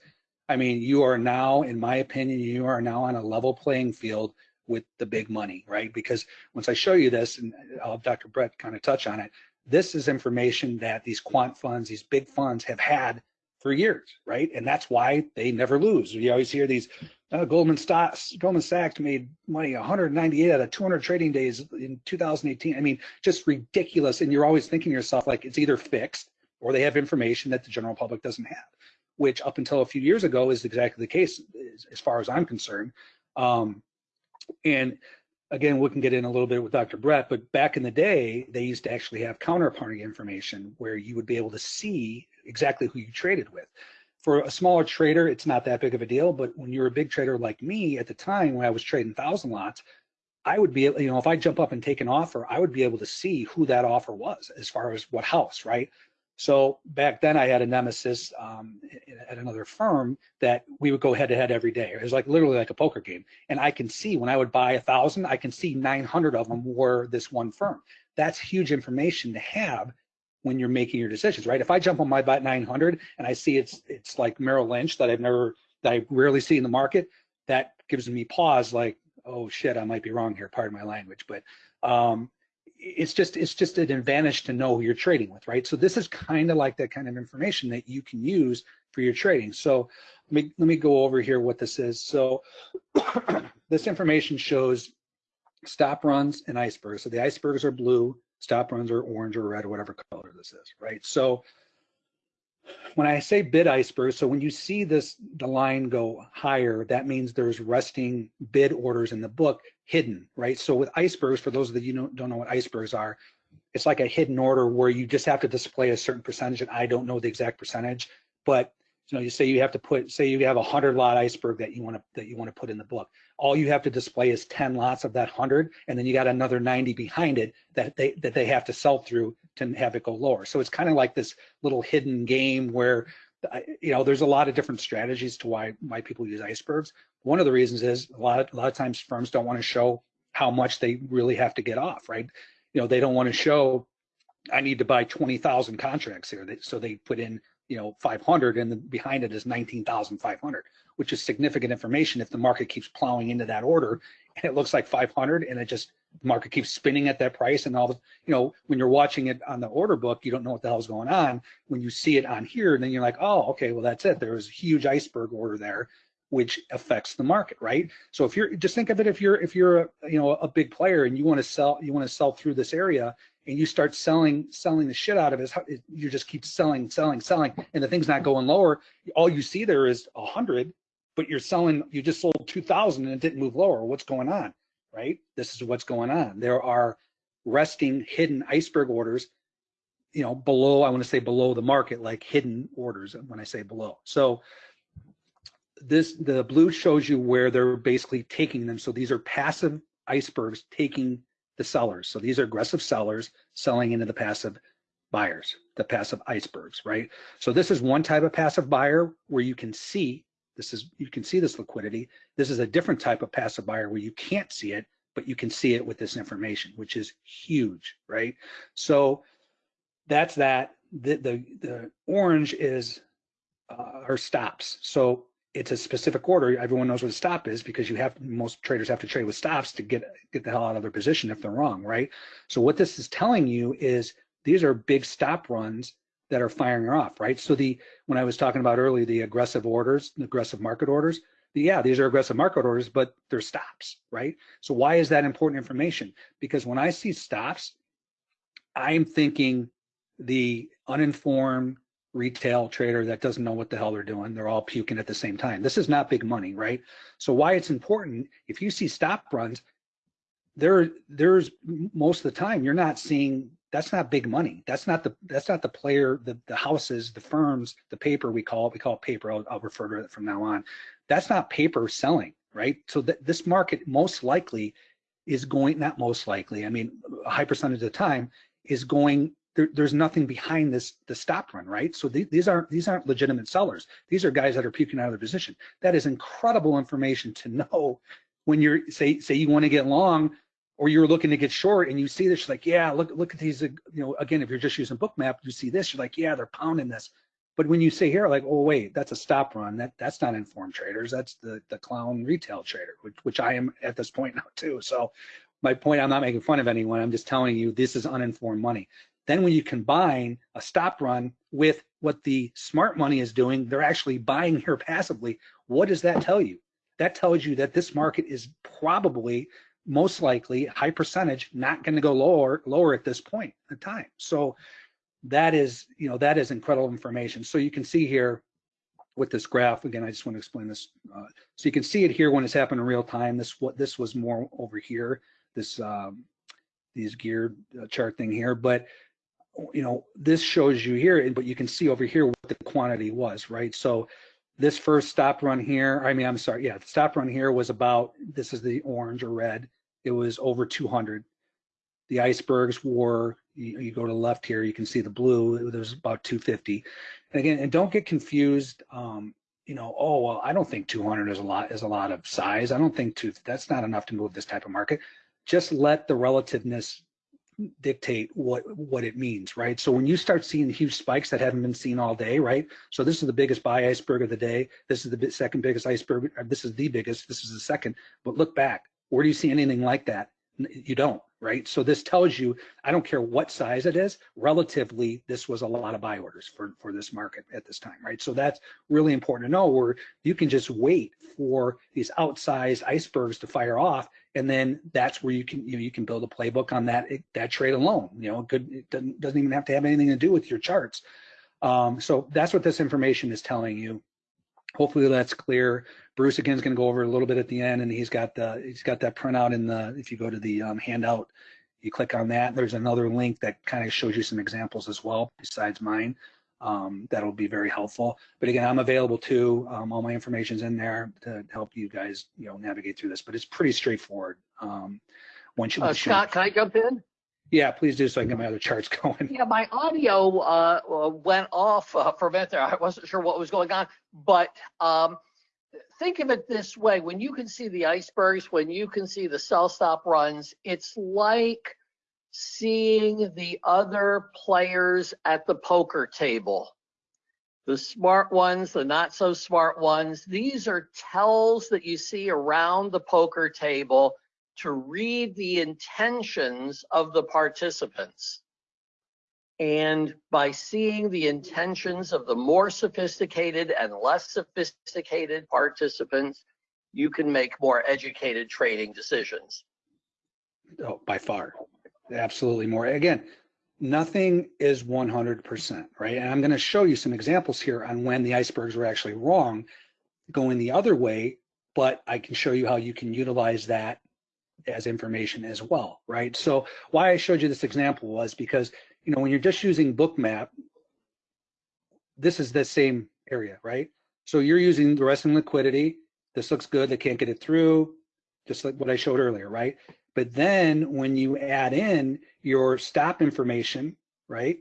I mean, you are now, in my opinion, you are now on a level playing field with the big money, right? Because once I show you this, and I'll have Dr. Brett kind of touch on it, this is information that these quant funds, these big funds have had for years, right? And that's why they never lose. You always hear these uh, Goldman Sachs, Goldman Sachs made money 198 out of 200 trading days in 2018. I mean, just ridiculous. And you're always thinking to yourself like it's either fixed or they have information that the general public doesn't have, which up until a few years ago is exactly the case as far as I'm concerned. Um, and again, we can get in a little bit with Dr. Brett, but back in the day, they used to actually have counterparty information where you would be able to see exactly who you traded with for a smaller trader, it's not that big of a deal. But when you're a big trader like me at the time when I was trading thousand lots, I would be, you know, if I jump up and take an offer, I would be able to see who that offer was as far as what house, right? So back then I had a nemesis um, at another firm that we would go head to head every day. It was like literally like a poker game. And I can see when I would buy a thousand, I can see 900 of them were this one firm. That's huge information to have when you're making your decisions, right? If I jump on my bot 900 and I see it's it's like Merrill Lynch that I've never that I rarely see in the market, that gives me pause. Like, oh shit, I might be wrong here. Pardon my language, but um, it's just it's just an advantage to know who you're trading with, right? So this is kind of like that kind of information that you can use for your trading. So let me let me go over here what this is. So this information shows stop runs and icebergs. So the icebergs are blue, stop runs are orange or red or whatever color this is, right? So when I say bid iceberg, so when you see this, the line go higher, that means there's resting bid orders in the book hidden, right? So with icebergs, for those that you don't, don't know what icebergs are, it's like a hidden order where you just have to display a certain percentage, and I don't know the exact percentage, but you know, you say you have to put, say you have a hundred lot iceberg that you want to that you want to put in the book. All you have to display is 10 lots of that hundred, and then you got another 90 behind it that they that they have to sell through to have it go lower. So it's kind of like this little hidden game where you know there's a lot of different strategies to why why people use icebergs. One of the reasons is a lot of, a lot of times firms don't want to show how much they really have to get off, right? You know, they don't want to show I need to buy 20,000 contracts here. So they put in you know 500 and the, behind it is 19,500 which is significant information if the market keeps plowing into that order and it looks like 500 and it just market keeps spinning at that price and all the you know when you're watching it on the order book you don't know what the hell's going on when you see it on here then you're like oh okay well that's it there was a huge iceberg order there which affects the market right so if you're just think of it if you're if you're a, you know a big player and you want to sell you want to sell through this area and you start selling selling the shit out of it, you just keep selling, selling, selling, and the thing's not going lower. All you see there is a hundred, but you're selling, you just sold 2000 and it didn't move lower. What's going on, right? This is what's going on. There are resting hidden iceberg orders, you know, below, I want to say below the market, like hidden orders when I say below. So this, the blue shows you where they're basically taking them. So these are passive icebergs taking the sellers. So these are aggressive sellers selling into the passive buyers, the passive icebergs, right? So this is one type of passive buyer where you can see this is you can see this liquidity. This is a different type of passive buyer where you can't see it, but you can see it with this information, which is huge, right? So that's that. The the, the orange is uh, our stops. So it's a specific order. Everyone knows what a stop is because you have most traders have to trade with stops to get get the hell out of their position if they're wrong, right? So what this is telling you is these are big stop runs that are firing off, right? So the when I was talking about earlier the aggressive orders, the aggressive market orders, yeah, these are aggressive market orders, but they're stops, right? So why is that important information? Because when I see stops, I'm thinking the uninformed retail trader that doesn't know what the hell they're doing. They're all puking at the same time. This is not big money, right? So why it's important, if you see stop runs, there there's most of the time you're not seeing that's not big money. That's not the that's not the player, the the houses, the firms, the paper we call it, we call it paper. I'll, I'll refer to it from now on. That's not paper selling, right? So that this market most likely is going not most likely, I mean a high percentage of the time is going there, there's nothing behind this the stop run, right? So th these aren't these aren't legitimate sellers. These are guys that are puking out of their position. That is incredible information to know when you're say say you want to get long or you're looking to get short and you see this, you're like, yeah, look look at these. Uh, you know, again, if you're just using Bookmap, you see this, you're like, yeah, they're pounding this. But when you say here, like, oh wait, that's a stop run. That that's not informed traders. That's the the clown retail trader, which which I am at this point now too. So my point, I'm not making fun of anyone. I'm just telling you this is uninformed money. Then when you combine a stop run with what the smart money is doing, they're actually buying here passively. What does that tell you? That tells you that this market is probably most likely high percentage not going to go lower lower at this point in time. So that is, you know, that is incredible information. So you can see here with this graph again, I just want to explain this. Uh, so you can see it here when it's happening in real time. This what this was more over here. This um, these geared uh, chart thing here, but you know, this shows you here, but you can see over here what the quantity was, right? So this first stop run here, I mean, I'm sorry, yeah, the stop run here was about, this is the orange or red, it was over 200. The icebergs were, you, you go to the left here, you can see the blue, it was about 250. And again, and don't get confused, um, you know, oh, well, I don't think 200 is a lot, is a lot of size. I don't think two, that's not enough to move this type of market. Just let the relativeness dictate what what it means, right? So when you start seeing huge spikes that haven't been seen all day, right? So this is the biggest buy iceberg of the day. This is the second biggest iceberg. This is the biggest. This is the second. But look back. Where do you see anything like that? You don't, right? So this tells you, I don't care what size it is, relatively, this was a lot of buy orders for, for this market at this time, right? So that's really important to know where you can just wait for these outsized icebergs to fire off. And then that's where you can, you know, you can build a playbook on that, that trade alone, you know, good, it doesn't, doesn't even have to have anything to do with your charts. Um, so that's what this information is telling you. Hopefully that's clear. Bruce again is going to go over a little bit at the end, and he's got the he's got that printout in the. If you go to the um, handout, you click on that. There's another link that kind of shows you some examples as well, besides mine. Um, that'll be very helpful. But again, I'm available too. Um, all my information's in there to help you guys, you know, navigate through this. But it's pretty straightforward. Um, once you, Uh, Scott, can I jump in? yeah, please do so I can get my other charts going. Yeah, my audio uh, uh, went off uh, for a minute there. I wasn't sure what was going on, but um, think of it this way: when you can see the icebergs, when you can see the sell stop runs, it's like seeing the other players at the poker table. The smart ones, the not so smart ones. These are tells that you see around the poker table to read the intentions of the participants. And by seeing the intentions of the more sophisticated and less sophisticated participants, you can make more educated trading decisions. Oh, by far, absolutely more. Again, nothing is 100%, right? And I'm going to show you some examples here on when the icebergs were actually wrong, going the other way, but I can show you how you can utilize that as information as well, right? So why I showed you this example was because, you know, when you're just using Bookmap, this is the same area, right? So you're using the resting liquidity. This looks good. They can't get it through, just like what I showed earlier, right? But then when you add in your stop information, right?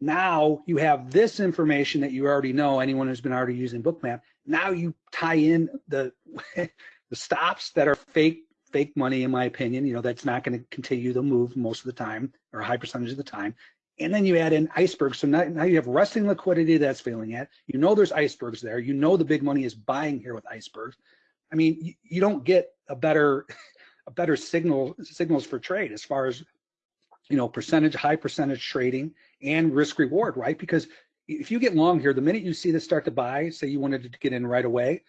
Now you have this information that you already know, anyone who's been already using Bookmap. Now you tie in the the stops that are fake fake money, in my opinion. You know, that's not going to continue to move most of the time or a high percentage of the time. And then you add in icebergs. So now, now you have resting liquidity that's failing at. You know there's icebergs there. You know the big money is buying here with icebergs. I mean, you, you don't get a better better signal signals for trade as far as you know percentage high percentage trading and risk reward, right? Because if you get long here, the minute you see this start to buy, say you wanted to get in right away,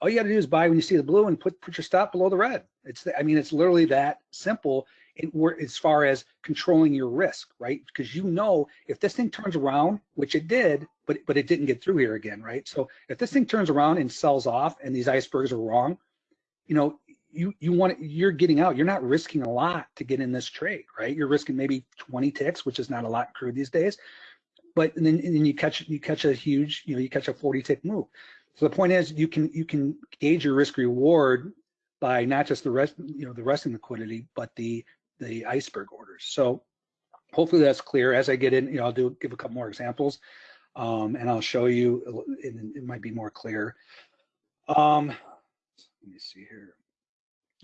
all you got to do is buy when you see the blue and put put your stop below the red. It's I mean it's literally that simple. It, as far as controlling your risk, right? Because you know if this thing turns around, which it did, but but it didn't get through here again, right? So if this thing turns around and sells off, and these icebergs are wrong, you know you you want you're getting out. You're not risking a lot to get in this trade, right? You're risking maybe 20 ticks, which is not a lot crude these days. But and then and then you catch you catch a huge, you know, you catch a 40 tick move. So the point is you can you can gauge your risk reward by not just the rest, you know, the resting liquidity, but the the iceberg orders. So hopefully that's clear. As I get in, you know, I'll do give a couple more examples, um, and I'll show you. And it might be more clear. Um, let me see here.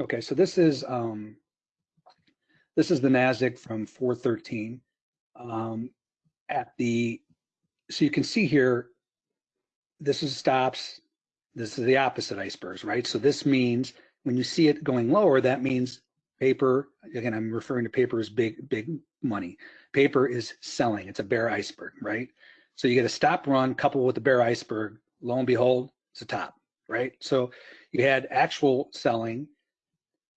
Okay, so this is um, this is the Nasdaq from 413 um, at the. So you can see here. This is stops. This is the opposite icebergs, right? So this means when you see it going lower, that means paper. Again, I'm referring to paper as big big money. Paper is selling. It's a bear iceberg, right? So you get a stop run coupled with the bear iceberg. Lo and behold, it's a top, right? So you had actual selling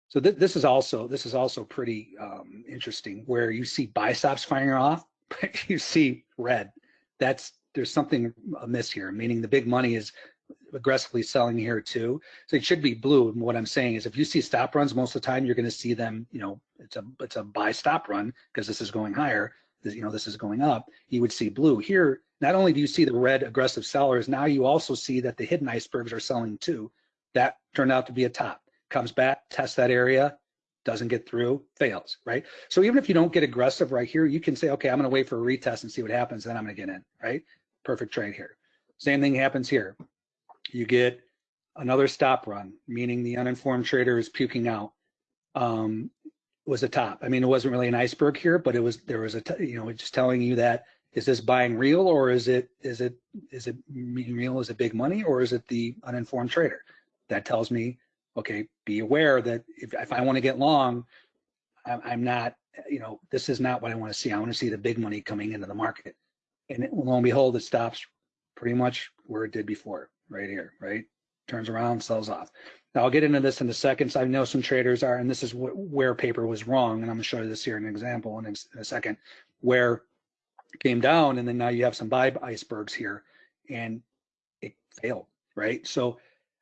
so th this is also this is also pretty um, interesting where you see buy stops firing off, but you see red. That's there's something amiss here, meaning the big money is aggressively selling here too. So it should be blue. And what I'm saying is if you see stop runs most of the time, you're going to see them, you know, it's a it's a buy stop run because this is going higher. This, you know, this is going up. You would see blue here. Not only do you see the red aggressive sellers, now you also see that the hidden icebergs are selling too. That turned out to be a top comes back, tests that area, doesn't get through, fails, right? So even if you don't get aggressive right here, you can say, okay, I'm gonna wait for a retest and see what happens, then I'm gonna get in, right? Perfect trade here. Same thing happens here. You get another stop run, meaning the uninformed trader is puking out. Um, was a top. I mean, it wasn't really an iceberg here, but it was there was a you know just telling you that is this buying real or is it is it is it meaning real? Is it big money or is it the uninformed trader? That tells me okay, be aware that if, if I want to get long, I'm, I'm not, you know, this is not what I want to see. I want to see the big money coming into the market. And it- lo and behold, it stops pretty much where it did before, right here, right? Turns around, sells off. Now I'll get into this in a second. So I know some traders are, and this is wh- where paper was wrong. And I'm gonna show you this here in an example in a, in a second, where it came down and then now you have some buy icebergs here and it failed, right? So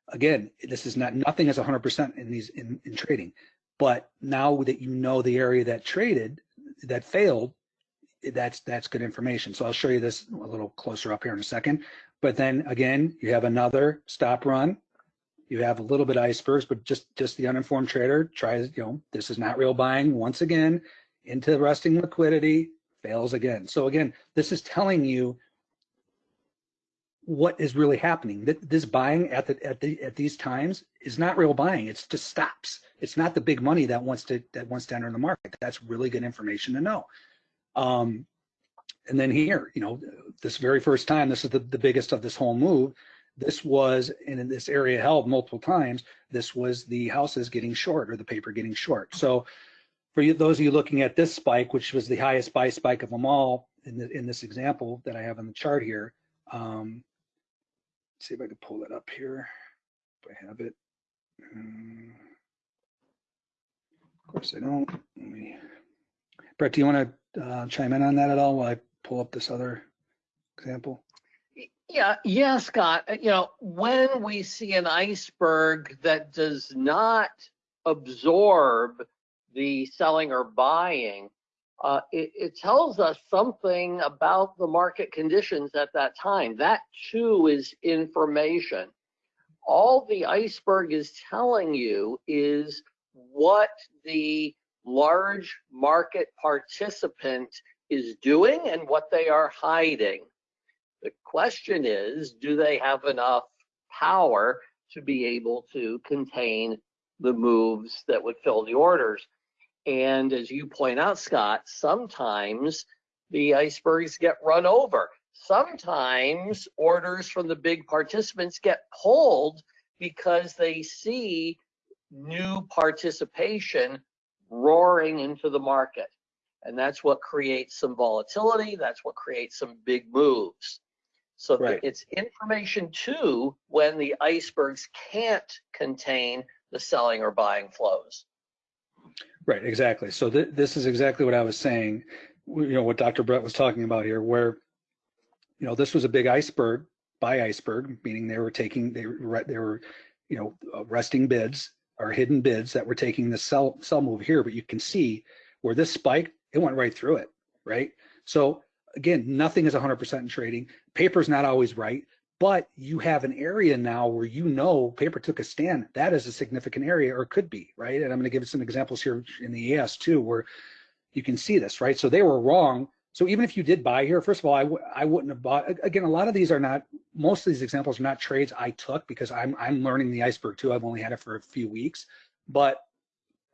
again, this is not, nothing is hundred percent in these, in, in trading. But now that you know the area that traded, that failed, that's, that's good information. So I'll show you this a little closer up here in a second. But then again, you have another stop run. You have a little bit of icebergs, but just, just the uninformed trader tries, you know, this is not real buying once again into resting liquidity, fails again. So again, this is telling you what is really happening. That This buying at the at the at these times is not real buying. It's just stops. It's not the big money that wants to that wants to enter the market. That's really good information to know. Um, and then here, you know, this very first time, this is the, the biggest of this whole move. This was, and in this area held multiple times, this was the houses getting short or the paper getting short. So for you, those of you looking at this spike, which was the highest buy spike of them all in, the, in this example that I have on the chart here, um, see if I can pull it up here. If I have it. Um, of course I don't. Me, Brett, do you want to uh, chime in on that at all while I pull up this other example? Yeah, yeah, Scott. Uh, You know, when we see an iceberg that does not absorb the selling or buying, uh, it, it tells us something about the market conditions at that time. That too is information. All the iceberg is telling you is what the large market participant is doing and what they are hiding. The question is, do they have enough power to be able to contain the moves that would fill the orders? And as you point out, Scott, sometimes the icebergs get run over. Sometimes orders from the big participants get pulled because they see new participation roaring into the market. And that's what creates some volatility. That's what creates some big moves. So Right. it's information too when the icebergs can't contain the selling or buying flows. Right, exactly. So th- this is exactly what I was saying, you know, what Dr. Brett was talking about here, where, you know, this was a big iceberg, buy iceberg, meaning they were taking, they were, they were, you know, uh, resting bids or hidden bids that were taking the sell, sell move here, but you can see where this spiked, it went right through it, right? So again, nothing is 100% in trading. Paper's not always right, but you have an area now where you know paper took a stand. That is a significant area or could be, right? And I'm going to give some examples here in the ES too, where you can see this, right? So they were wrong. So even if you did buy here, first of all, I w- I wouldn't have bought. Again, a lot of these are not. Most of these examples are not trades I took because I'm I'm learning the iceberg too. I've only had it for a few weeks, but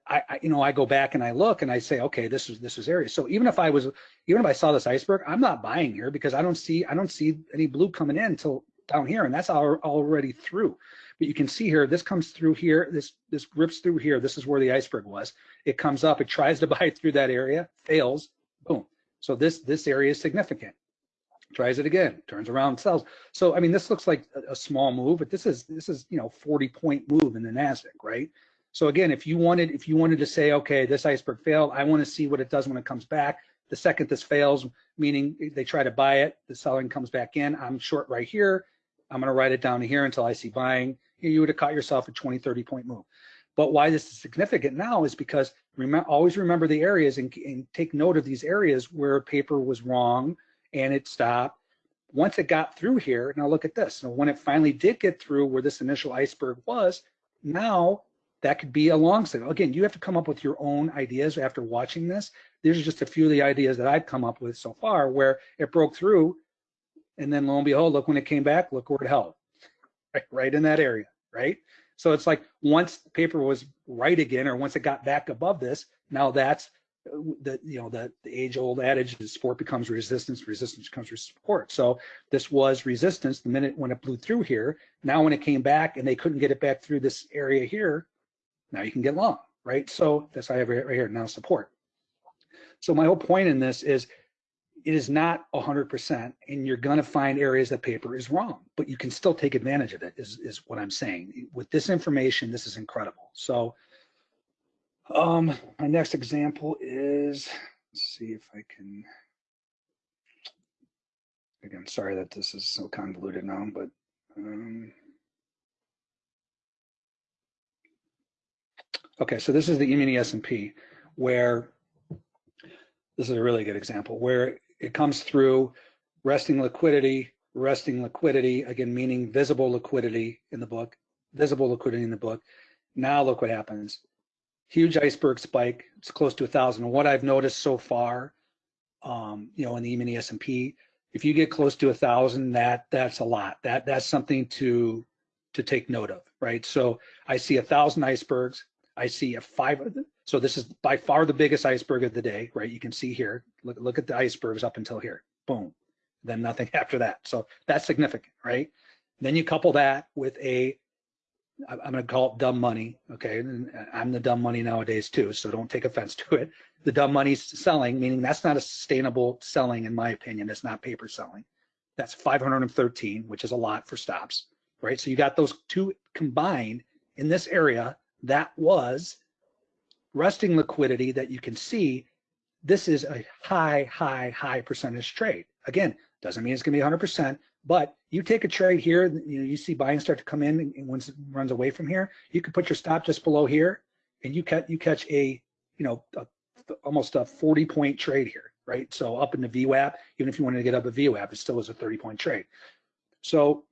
I, I you know I go back and I look and I say, okay, this is this is area. So even if I was even if I saw this iceberg, I'm not buying here because I don't see I don't see any blue coming in until down here, and that's al- already through. But you can see here, this comes through here, this this rips through here. This is where the iceberg was. It comes up, it tries to buy through that area, fails, boom. So this this area is significant. Tries it again, turns around, sells. So I mean, this looks like a, a small move, but this is this is you know 40 point move in the Nasdaq, right? So again, if you wanted if you wanted to say, okay, this iceberg failed, I want to see what it does when it comes back. The second this fails, meaning they try to buy it, the selling comes back in. I'm short right here. I'm going to write it down here until I see buying. You would have caught yourself a 20, 30 point move. But why this is significant now is because remember, always remember the areas and, and take note of these areas where paper was wrong and it stopped. Once it got through here, now look at this. So when it finally did get through where this initial iceberg was, now that could be a long signal. Again, you have to come up with your own ideas after watching this. These are just a few of the ideas that I've come up with so far where it broke through and then lo and behold, look when it came back, look where it held, right, right in that area, right? So it's like once the paper was right again, or once it got back above this, now that's uh, the you know the, the age old adage is support becomes resistance, resistance becomes support. So this was resistance the minute when it blew through here. Now when it came back and they couldn't get it back through this area here, now you can get long, right? So that's why I have it right here, now support. So my whole point in this is it is not 100% and you're going to find areas that paper is wrong, but you can still take advantage of it is, is what I'm saying. With this information, this is incredible. So um, my next example is, let's see if I can, again, sorry that this is so convoluted now, but um, okay, so this is the E-mini S&P where this is a really good example where it comes through resting liquidity, resting liquidity, again, meaning visible liquidity in the book, visible liquidity in the book. Now look what happens. Huge iceberg spike. It's close to a thousand. What I've noticed so far, um, you know, in the E-mini S&P, if you get close to a thousand, that that's a lot. That that's something to to take note of, right? So I see a thousand icebergs. I see a five. So this is by far the biggest iceberg of the day, right? You can see here. Look look at the icebergs up until here. Boom. Then nothing after that. So that's significant, right? Then you couple that with a I'm going to call it dumb money. Okay. And uh, I'm the dumb money nowadays too. So don't take offense to it. The dumb money's selling, meaning that's not a sustainable selling, in my opinion. It's not paper selling. That's 513, which is a lot for stops, right? So you got those two combined in this area. That was resting liquidity that you can see. This is a high, high, high percentage trade. Again, doesn't mean it's going to be 100%, but you take a trade here, you know, you see buying start to come in and once it runs away from here, you can put your stop just below here and you catch you catch a, you know, a, almost a 40 point trade here, right? So up in the VWAP, even if you wanted to get up a VWAP, it still is a 30 point trade. So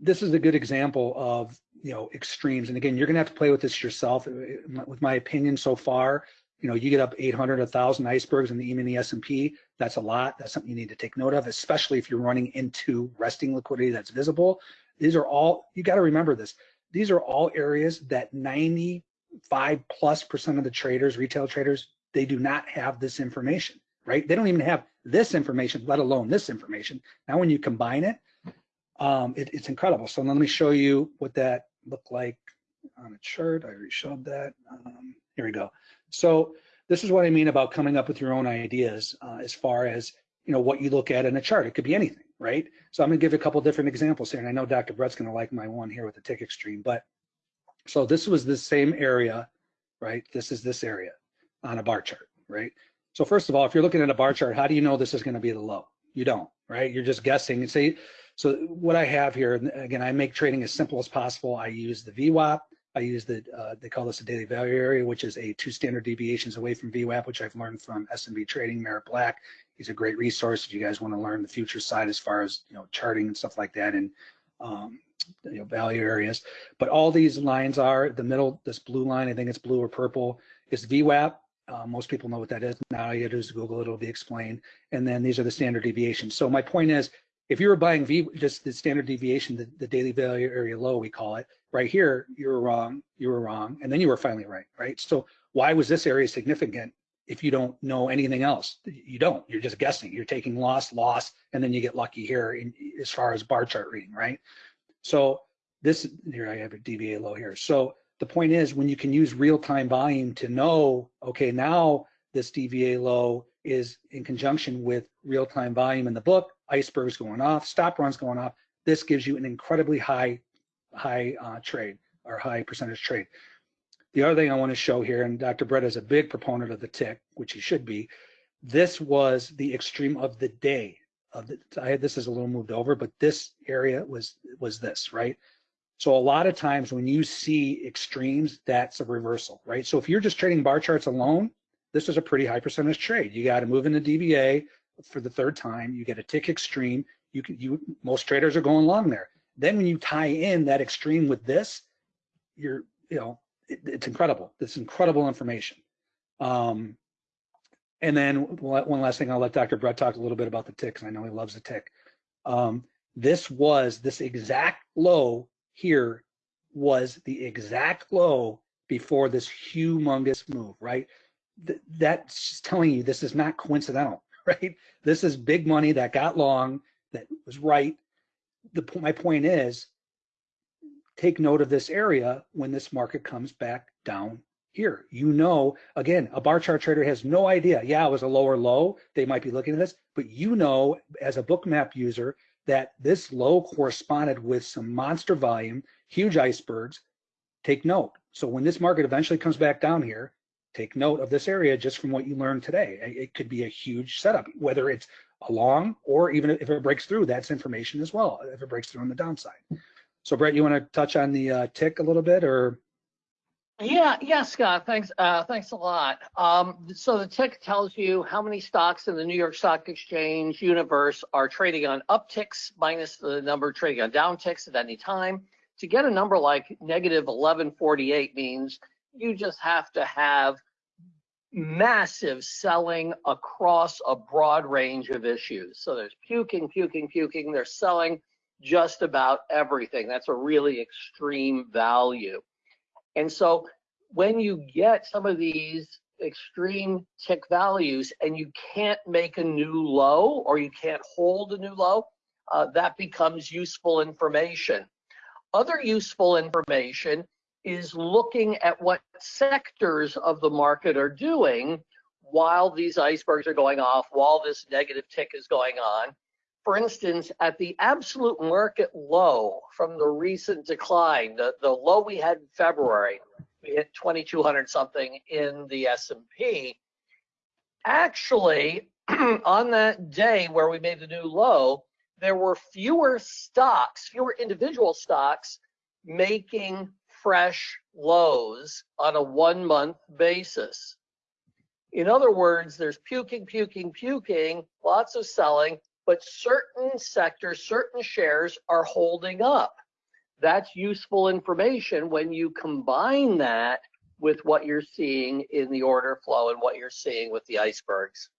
this is a good example of, you know, extremes. And again, you're gonna have to play with this yourself. Uh, uh, with my opinion so far, you know, you get up 800, 1,000 icebergs in the E-mini S&P, that's a lot. That's something you need to take note of, especially if you're running into resting liquidity that's visible. These are all, you got to remember this. These are all areas that 95 plus percent of the traders, retail traders, they do not have this information, right? They don't even have this information, let alone this information. Now, when you combine it, um, it it's incredible. So let me show you what that looked like on a chart. I already showed that. Um, here we go. So this is what I mean about coming up with your own ideas uh, as far as you know what you look at in a chart. It could be anything, right? So I'm gonna give you a couple different examples here, and I know Dr. Brett's gonna like my one here with the tick extreme, but so this was the same area, right? This is this area on a bar chart, right? So first of all, if you're looking at a bar chart, how do you know this is gonna be the low? You don't, right? You're just guessing and say, so what I have here, again, I make trading as simple as possible. I use the VWAP, I use the, uh, they call this a daily value area, which is a two standard deviations away from VWAP, which I've learned from SMB Trading, Merritt Black. He's a great resource if you guys want to learn the future side as far as, you know, charting and stuff like that and, um, you know, value areas. But all these lines are, the middle, this blue line, I think it's blue or purple, is VWAP. Uh, most people know what that is. Now you just Google, it'll be explained. And then these are the standard deviations. So my point is, if you were buying V, just the standard deviation, the, the daily value area low, we call it, right here, you were wrong, you were wrong, and then you were finally right, right? So why was this area significant if you don't know anything else? You don't, you're just guessing. You're taking loss, loss, and then you get lucky here in, as far as bar chart reading, right? So this, here I have a DVA low here. So the point is when you can use real-time volume to know, okay, now this DVA low is in conjunction with real-time volume in the book, icebergs going off, stop runs going off. This gives you an incredibly high, high uh, trade or high percentage trade. The other thing I want to show here, and Dr. Brett is a big proponent of the tick, which he should be. This was the extreme of the day. Of the, I had this is a little moved over, but this area was was this right. So a lot of times when you see extremes, that's a reversal, right? So if you're just trading bar charts alone, this is a pretty high percentage trade. You got to move into DVA, for the third time. You get a tick extreme. You can you most traders are going long there. Then when you tie in that extreme with this, you're you know it, it's incredible. It's incredible information. Um, and then one last thing, I'll let Dr. Brett talk a little bit about the tick because I know he loves the tick. Um, this was this exact low here was the exact low before this humongous move, right? Th that's telling you this is not coincidental. right? This is big money that got long, that was right. The my point is, take note of this area when this market comes back down here. You know, again, a bar chart trader has no idea. Yeah, it was a lower low. They might be looking at this, but you know, as a Bookmap user, that this low corresponded with some monster volume, huge icebergs. Take note. So when this market eventually comes back down here, take note of this area just from what you learned today. It could be a huge setup, whether it's a long or even if it breaks through, that's information as well, if it breaks through on the downside. So Brett, you want to touch on the uh, tick a little bit or? Yeah, yeah, Scott. Thanks. Uh, thanks a lot. Um, so the tick tells you how many stocks in the New York Stock Exchange universe are trading on upticks minus the number trading on downticks at any time. To get a number like negative 1148 means you just have to have massive selling across a broad range of issues. So there's puking, puking, puking. They're selling just about everything. That's a really extreme value. And so when you get some of these extreme tick values and you can't make a new low or you can't hold a new low, uh, that becomes useful information. Other useful information is looking at what sectors of the market are doing while these icebergs are going off, while this negative tick is going on. For instance, at the absolute market low from the recent decline, the, the low we had in February, we hit 2200 something in the S&P. Actually, on that day where we made the new low, there were fewer stocks, fewer individual stocks making fresh lows on a one month basis. In other words, there's puking, puking, puking, lots of selling, but certain sectors, certain shares are holding up. That's useful information when you combine that with what you're seeing in the order flow and what you're seeing with the icebergs.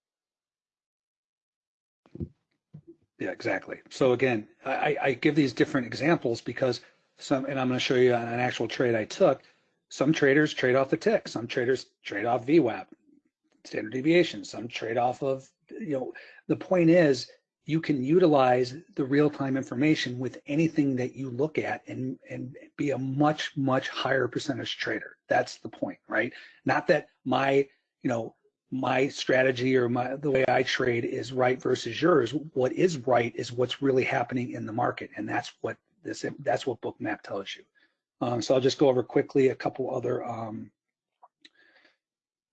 Yeah, exactly. So again, I, I give these different examples because some, and I'm going to show you an actual trade I took. Some traders trade off the tick. Some traders trade off VWAP, standard deviation. Some trade off of, you know, the point is you can utilize the real-time information with anything that you look at and, and be a much, much higher percentage trader. That's the point, right? Not that my, you know, my strategy or my the way I trade is right versus yours. What is right is what's really happening in the market, and that's what this that's what Bookmap tells you. Um, so I'll just go over quickly a couple other um,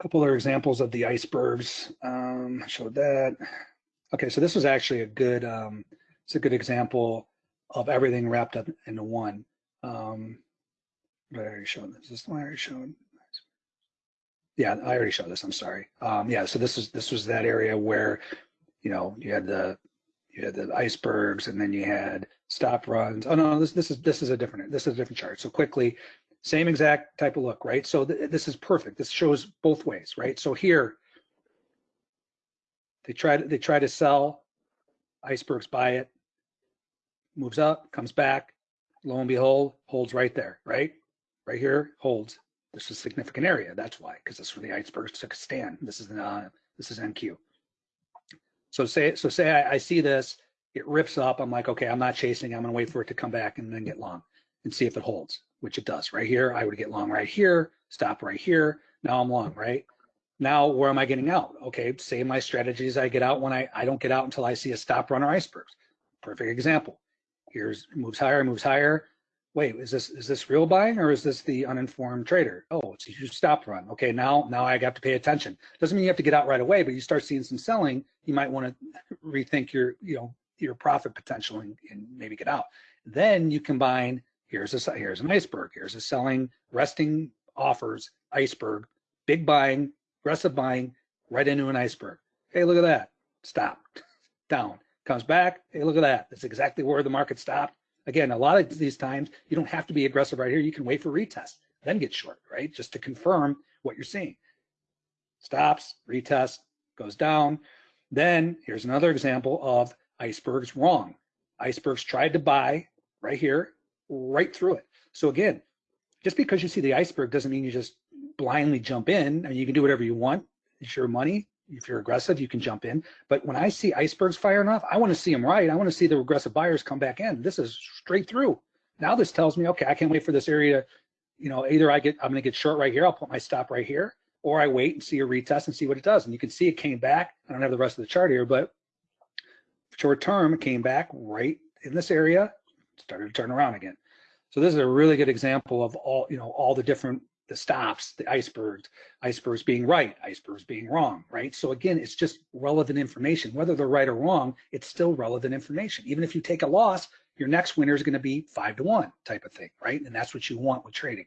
couple other examples of the icebergs. Um, showed that. Okay, so this was actually a good, um, it's a good example of everything wrapped up into one. Um, I already showed this. Is this one I already showed? Yeah, I already showed this. I'm sorry. Um, yeah, so this is this was that area where, you know, you had the you had the icebergs, and then you had stop runs. Oh no, this this is this is a different this is a different chart. So quickly, same exact type of look, right? So th this is perfect. This shows both ways, right? So here they try to they try to sell, icebergs buy it, moves up, comes back, lo and behold, holds right there, right? Right here, holds. This is a significant area. That's why, because this is where the icebergs took a stand. This is uh, this is NQ. So say so say I, I see this, it rips up. I'm like, okay, I'm not chasing. I'm gonna wait for it to come back and then get long and see if it holds, which it does. Right here, I would get long right here, stop right here. Now I'm long, right? Now, where am I getting out? Okay, same my strategies I get out when I, I don't get out until I see a stop runner icebergs. Perfect example. Here's moves higher, moves higher. Wait, is this is this real buying or is this the uninformed trader? Oh, it's a huge stop run. Okay, now now I have to pay attention. Doesn't mean you have to get out right away, but you start seeing some selling, you might want to rethink your you know your profit potential and, and maybe get out. Then you combine here's a here's an iceberg, here's a selling resting offers iceberg, big buying, aggressive buying right into an iceberg. Hey, look at that. Stop. Down. Comes back. Hey, look at that. That's exactly where the market stopped. Again, a lot of these times, you don't have to be aggressive right here. You can wait for retest, then get short, right? Just to confirm what you're seeing. Stops, retest, goes down. Then here's another example of icebergs wrong. Icebergs tried to buy right here, right through it. So again, just because you see the iceberg doesn't mean you just blindly jump in. I mean, you can do whatever you want. It's your money. If you're aggressive, you can jump in. But when I see icebergs firing off, I want to see them right. I want to see the aggressive buyers come back in. This is straight through. Now this tells me, okay, I can't wait for this area, you know, either I get, I'm gonna get short right here, I'll put my stop right here, or I wait and see a retest and see what it does. And you can see it came back. I don't have the rest of the chart here, but short term, came back right in this area, started to turn around again. So this is a really good example of all, you know, all the different, the stops, the icebergs, icebergs being right, icebergs being wrong, right? So again, it's just relevant information. Whether they're right or wrong, it's still relevant information. Even if you take a loss, your next winner is going to be five to one type of thing, right? And that's what you want with trading.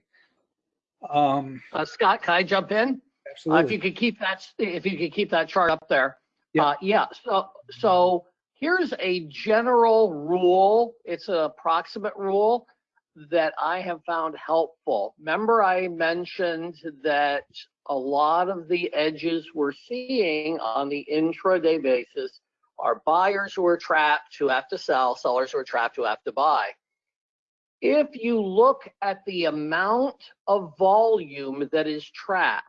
Um, Uh, Scott, can I jump in? Uh, if you could keep that, if you could keep that chart up there. Yeah. Uh, yeah, so, so here's a general rule. It's an approximate rule that I have found helpful. Remember I mentioned that a lot of the edges we're seeing on the intraday basis are buyers who are trapped who have to sell, sellers who are trapped who have to buy. If you look at the amount of volume that is trapped,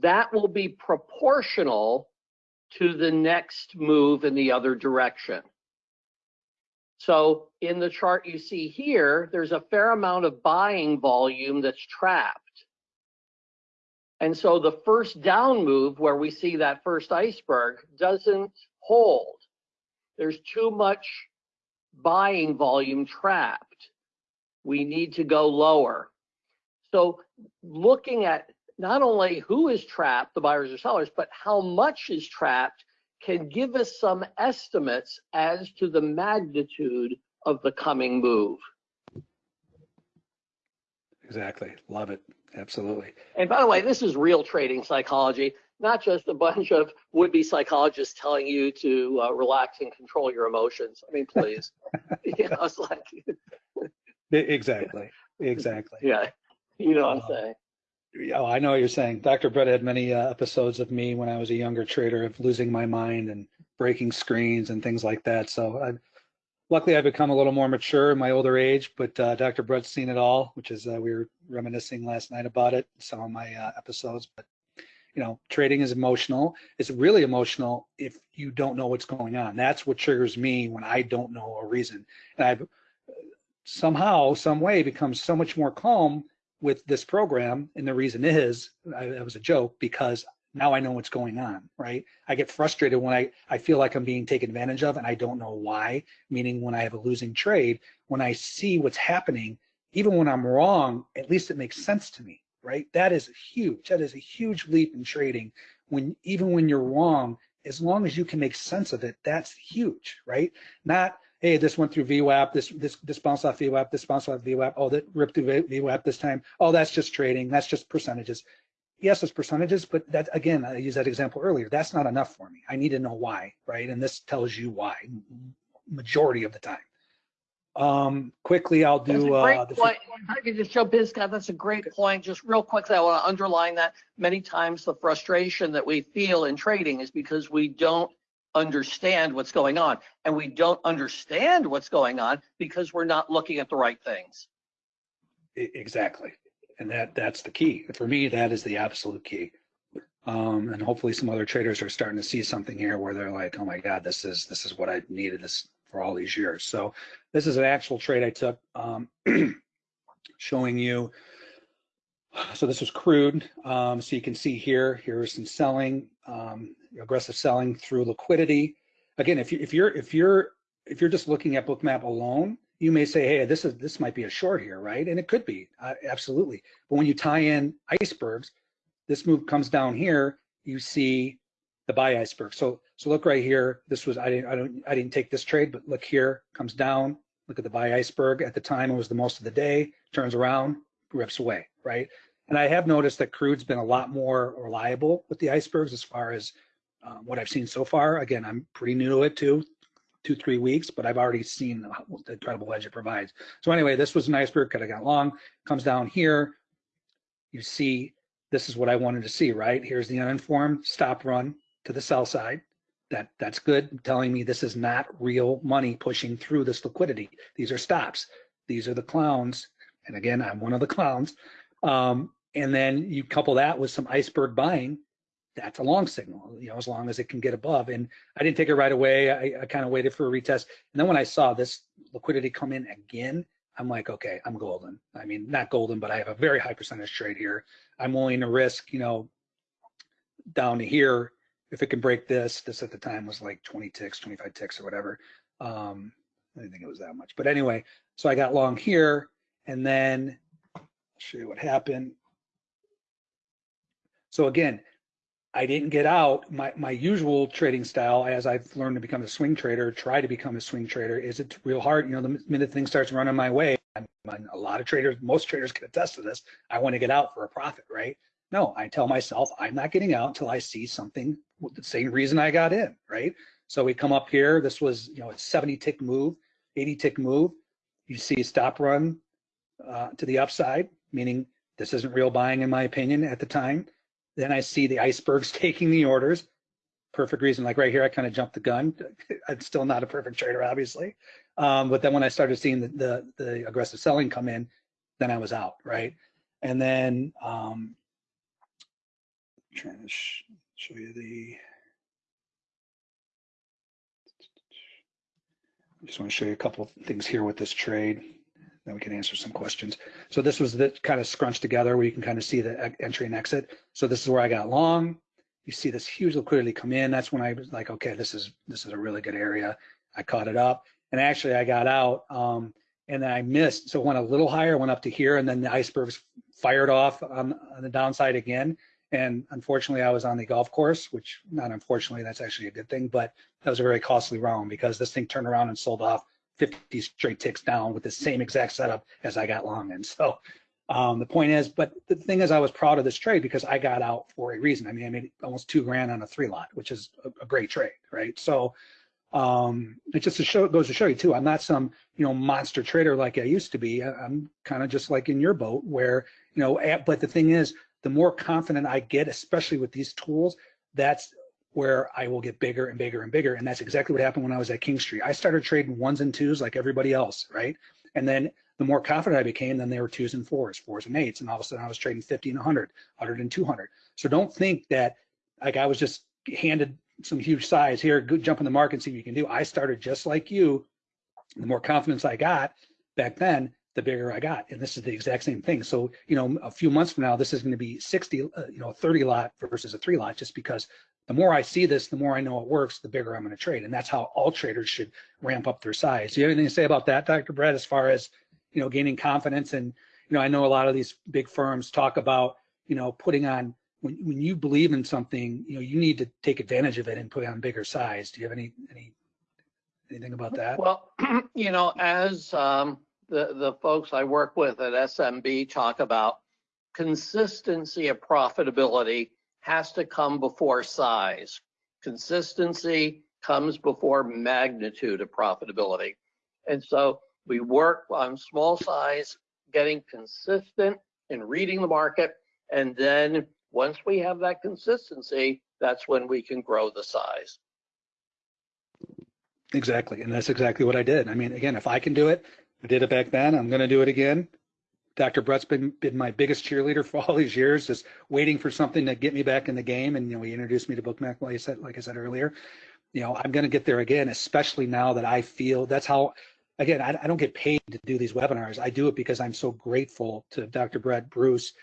that will be proportional to the next move in the other direction. So in the chart you see here, there's a fair amount of buying volume that's trapped. And so the first down move where we see that first iceberg doesn't hold. There's too much buying volume trapped. We need to go lower. So looking at not only who is trapped, the buyers or sellers, but how much is trapped can give us some estimates as to the magnitude of the coming move. Exactly. Love it. Absolutely. And by the way, this is real trading psychology, not just a bunch of would-be psychologists telling you to uh, relax and control your emotions. I mean, please. you know, it's like, Exactly. Exactly. yeah, you know what I'm Uh, saying. Oh, I know what you're saying. Dr. Brett had many uh, episodes of me when I was a younger trader of losing my mind and breaking screens and things like that. So I, luckily I've become a little more mature in my older age, but uh, Dr. Brett's seen it all, which is, uh, we were reminiscing last night about it, some of my uh, episodes, but you know, trading is emotional. It's really emotional if you don't know what's going on. That's what triggers me when I don't know a reason. And I've somehow, some way become so much more calm with this program. And the reason is, I, that was a joke because now I know what's going on, right? I get frustrated when I, I feel like I'm being taken advantage of and I don't know why, meaning when I have a losing trade, when I see what's happening, even when I'm wrong, at least it makes sense to me, right? That is huge. That is a huge leap in trading. When even when you're wrong, as long as you can make sense of it, that's huge, right? Not, hey, this went through VWAP, this this this bounced off VWAP, this bounced off VWAP, oh, that ripped through VWAP this time. Oh, that's just trading. That's just percentages. Yes, it's percentages, but that again, I used that example earlier. That's not enough for me. I need to know why, right? And this tells you why, majority of the time. Um, quickly, I'll That's a do. great Uh, point. I could just jump in, Scott, that's a great point. Just real quickly, I want to underline that many times the frustration that we feel in trading is because we don't understand what's going on. And we don't understand what's going on because we're not looking at the right things. Exactly. And that that's the key. For me, that is the absolute key. Um, and hopefully some other traders are starting to see something here where they're like, oh my God, this is this is what I needed this for all these years. So this is an actual trade I took um, showing you. So this was crude. Um, so you can see here, here is some selling, um, aggressive selling through liquidity. Again, if you if you're if you're if you're just looking at Bookmap alone, you may say, hey, this is this might be a short here, right? And it could be, uh, absolutely. But when you tie in icebergs, this move comes down here, you see the buy iceberg. So so look right here. This was I didn't I don't I didn't take this trade, but look here, comes down. Look at the buy iceberg. At the time, it was the most of the day. Turns around, rips away, right? And I have noticed that crude's been a lot more reliable with the icebergs as far as um, what I've seen so far. Again, I'm pretty new to it too, two three weeks, but I've already seen the incredible edge it provides. So anyway, this was an iceberg. Could have got long. Comes down here. You see, this is what I wanted to see, right? Here's the uninformed stop run to the sell side. That that's good, telling me this is not real money pushing through this liquidity. These are stops. These are the clowns. And again, I'm one of the clowns. Um, and then you couple that with some iceberg buying. That's a long signal, you know, as long as it can get above. And I didn't take it right away. I, I kind of waited for a retest. And then when I saw this liquidity come in again, I'm like, okay, I'm golden. I mean, not golden, but I have a very high percentage trade here. I'm willing to risk, you know, down to here if it can break this. This at the time was like 20 ticks, 25 ticks or whatever. Um, I didn't think it was that much, but anyway, so I got long here, and then I'll show you what happened. So again, I didn't get out. My my usual trading style, as I've learned to become a swing trader, try to become a swing trader, is it's real hard. You know, the minute things starts running my way, I'm, I'm, a lot of traders, most traders can attest to this. I want to get out for a profit, right? No, I tell myself I'm not getting out until I see something with the same reason I got in, right? So we come up here. This was, you know, a 70 tick move, 80 tick move. You see a stop run uh, to the upside, meaning this isn't real buying in my opinion at the time. Then I see the icebergs taking the orders. Perfect reason, like right here, I kind of jumped the gun. I'm still not a perfect trader, obviously. Um, but then when I started seeing the, the, the aggressive selling come in, then I was out, right? And then um, trying to sh show you the. I just want to show you a couple things here with this trade then we can answer some questions. So this was the kind of scrunched together where you can kind of see the entry and exit. So this is where I got long. You see this huge liquidity come in. That's when I was like, okay, this is this is a really good area. I caught it up, and actually I got out, um, and then I missed. So it went a little higher, went up to here, and then the icebergs fired off on, on the downside again. And unfortunately, I was on the golf course, which not unfortunately, that's actually a good thing, but that was a very costly round because this thing turned around and sold off 50 straight ticks down with the same exact setup as I got long in. So um, the point is, but the thing is, I was proud of this trade because I got out for a reason. I mean, I made almost two grand on a three lot, which is a, a great trade, right? So um, it just to show, goes to show you too. I'm not some you know monster trader like I used to be. I'm kind of just like in your boat, where you know. But the thing is, the more confident I get, especially with these tools, that's where I will get bigger and bigger and bigger. And that's exactly what happened when I was at Kingstree. I started trading ones and twos like everybody else, right? And then the more confident I became, then they were twos and fours, fours and eights. And all of a sudden I was trading 50 and 100, 100 and 200. So don't think that like I was just handed some huge size here, good jump in the market and see what you can do. I started just like you. The more confidence I got back then, the bigger I got. And this is the exact same thing. So, you know, a few months from now, this is going to be 60, uh, you know, 30 lot versus a three lot, just because the more I see this, the more I know it works, the bigger I'm going to trade. And that's how all traders should ramp up their size. Do you have anything to say about that, Dr. Brett, as far as, you know, gaining confidence? And, you know, I know a lot of these big firms talk about, you know, putting on, when, when you believe in something, you know, you need to take advantage of it and put on bigger size. Do you have any, any, anything about that? Well, you know, as um, the, the folks I work with at SMB talk about consistency of profitability has to come before size. Consistency comes before magnitude of profitability. And so we work on small size, getting consistent in reading the market. And then once we have that consistency, that's when we can grow the size. Exactly. And that's exactly what I did. I mean, again, if I can do it, I did it back then, I'm going to do it again. Dr. Brett's been been my biggest cheerleader for all these years, just waiting for something to get me back in the game. And you know, he introduced me to Bookmap, like I said, like I said earlier. You know, I'm going to get there again, especially now that I feel that's how. Again, I, I don't get paid to do these webinars. I do it because I'm so grateful to Dr. Brett Bruce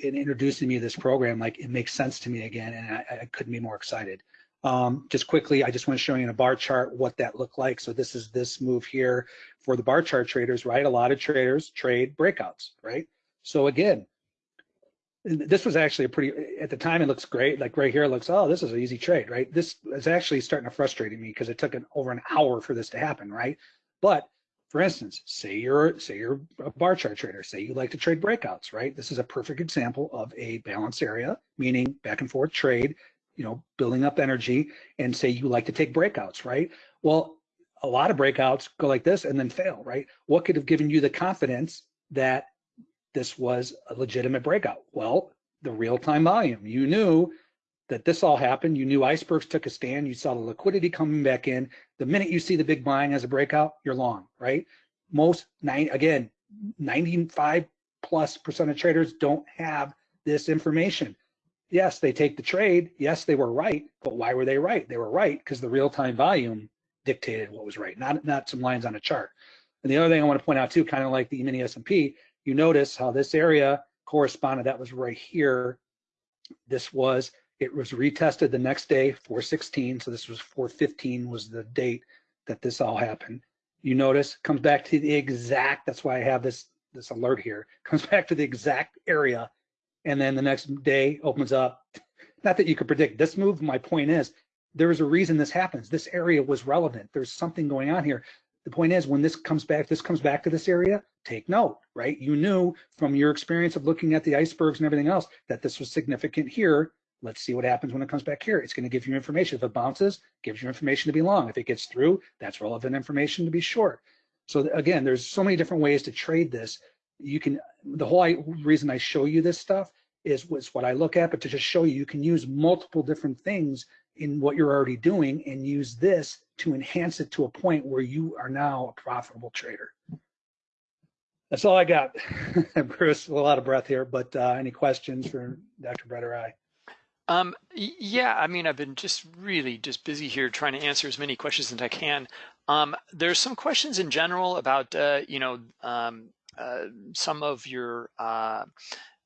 in introducing me to this program. Like it makes sense to me again, and I, I couldn't be more excited. Um, just quickly, I just want to show you in a bar chart what that looked like. So this is this move here for the bar chart traders, right? A lot of traders trade breakouts, right? So again, this was actually a pretty, at the time it looks great. Like right here, it looks, oh, this is an easy trade, right? This is actually starting to frustrate me because it took an, over an hour for this to happen, right? But for instance, say you're say you're a bar chart trader, say you like to trade breakouts, right? This is a perfect example of a balance area, meaning back and forth trade you know, building up energy and say you like to take breakouts, right? Well, a lot of breakouts go like this and then fail, right? What could have given you the confidence that this was a legitimate breakout? Well, the real-time volume. You knew that this all happened. You knew icebergs took a stand. You saw the liquidity coming back in. The minute you see the big buying as a breakout, you're long, right? Most nine again, 95 plus percent of traders don't have this information yes, they take the trade. Yes, they were right, but why were they right? They were right because the real-time volume dictated what was right, not not some lines on a chart. And the other thing I want to point out too, kind of like the mini S&P, you notice how this area corresponded, that was right here. This was, it was retested the next day, 416. So this was 415 was the date that this all happened. You notice comes back to the exact, that's why I have this, this alert here, comes back to the exact area. And then the next day opens up. Not that you could predict this move. My point is there is a reason this happens. This area was relevant. There's something going on here. The point is when this comes back, this comes back to this area, take note, right? You knew from your experience of looking at the icebergs and everything else that this was significant here. Let's see what happens when it comes back here. It's going to give you information. If it bounces, gives you information to be long. If it gets through, that's relevant information to be short. So again, there's so many different ways to trade this. You can, the whole reason I show you this stuff is, was what I look at, but to just show you, you can use multiple different things in what you're already doing and use this to enhance it to a point where you are now a profitable trader. That's all I got. Bruce, a lot of breath here, but uh, any questions for Dr. Brett or I? Um, yeah, I mean, I've been just really just busy here trying to answer as many questions as I can. Um, there's some questions in general about, uh, you know, um, uh, some of your, uh,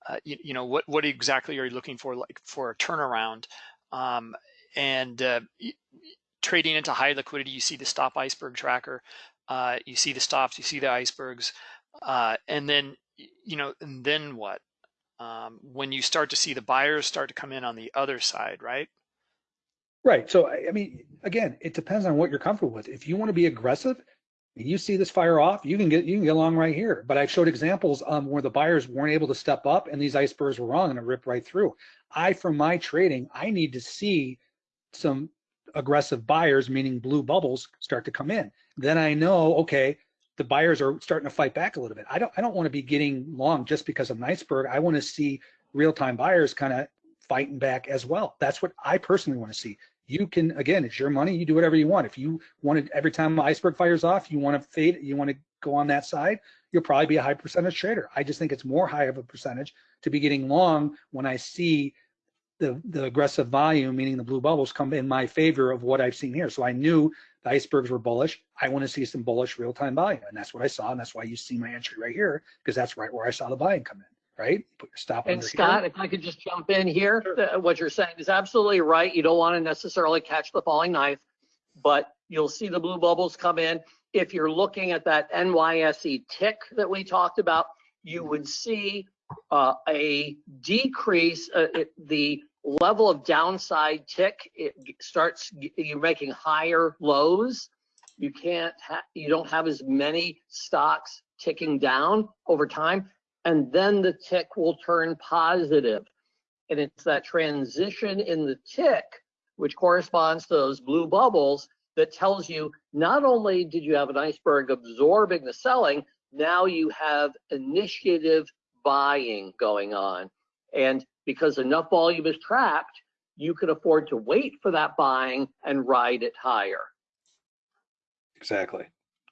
uh you, you, know, what, what exactly are you looking for, like for a turnaround? And uh, trading into high liquidity, you see the stop iceberg tracker, uh, you see the stops, you see the icebergs, uh, and then you know, and then what? Um, when you start to see the buyers start to come in on the other side, right? Right. So I mean, again, it depends on what you're comfortable with. If you want to be aggressive, you see this fire off, you can get you can get along right here. But I showed examples um, where the buyers weren't able to step up and these icebergs were wrong and it ripped right through. I, for my trading, I need to see some aggressive buyers, meaning blue bubbles, start to come in. Then I know, okay, the buyers are starting to fight back a little bit. I don't I don't want to be getting long just because of an iceberg. I want to see real-time buyers kind of fighting back as well. That's what I personally want to see. You can again, it's your money. You do whatever you want. If you wanted every time iceberg fires off, you want to fade, you want to go on that side, you'll probably be a high percentage trader. I just think it's more high of a percentage to be getting long when I see the, the aggressive volume, meaning the blue bubbles, come in my favor of what I've seen here. So I knew the icebergs were bullish. I want to see some bullish real-time volume, and that's what I saw, and that's why you see my entry right here because that's right where I saw the buying come in. Right? Put your stop. And Scott, here. if I could just jump in here, sure. what you're saying is absolutely right. You don't want to necessarily catch the falling knife, but you'll see the blue bubbles come in. If you're looking at that NYSE tick that we talked about, you would see uh, a decrease, uh, it, the level of downside tick, it starts, you're making higher lows. You can't, you don't have as many stocks ticking down over time. And then the tick will turn positive. And it's that transition in the tick, which corresponds to those blue bubbles, that tells you not only did you have an iceberg absorbing the selling, now you have initiative buying going on. And because enough volume is trapped, you can afford to wait for that buying and ride it higher. Exactly.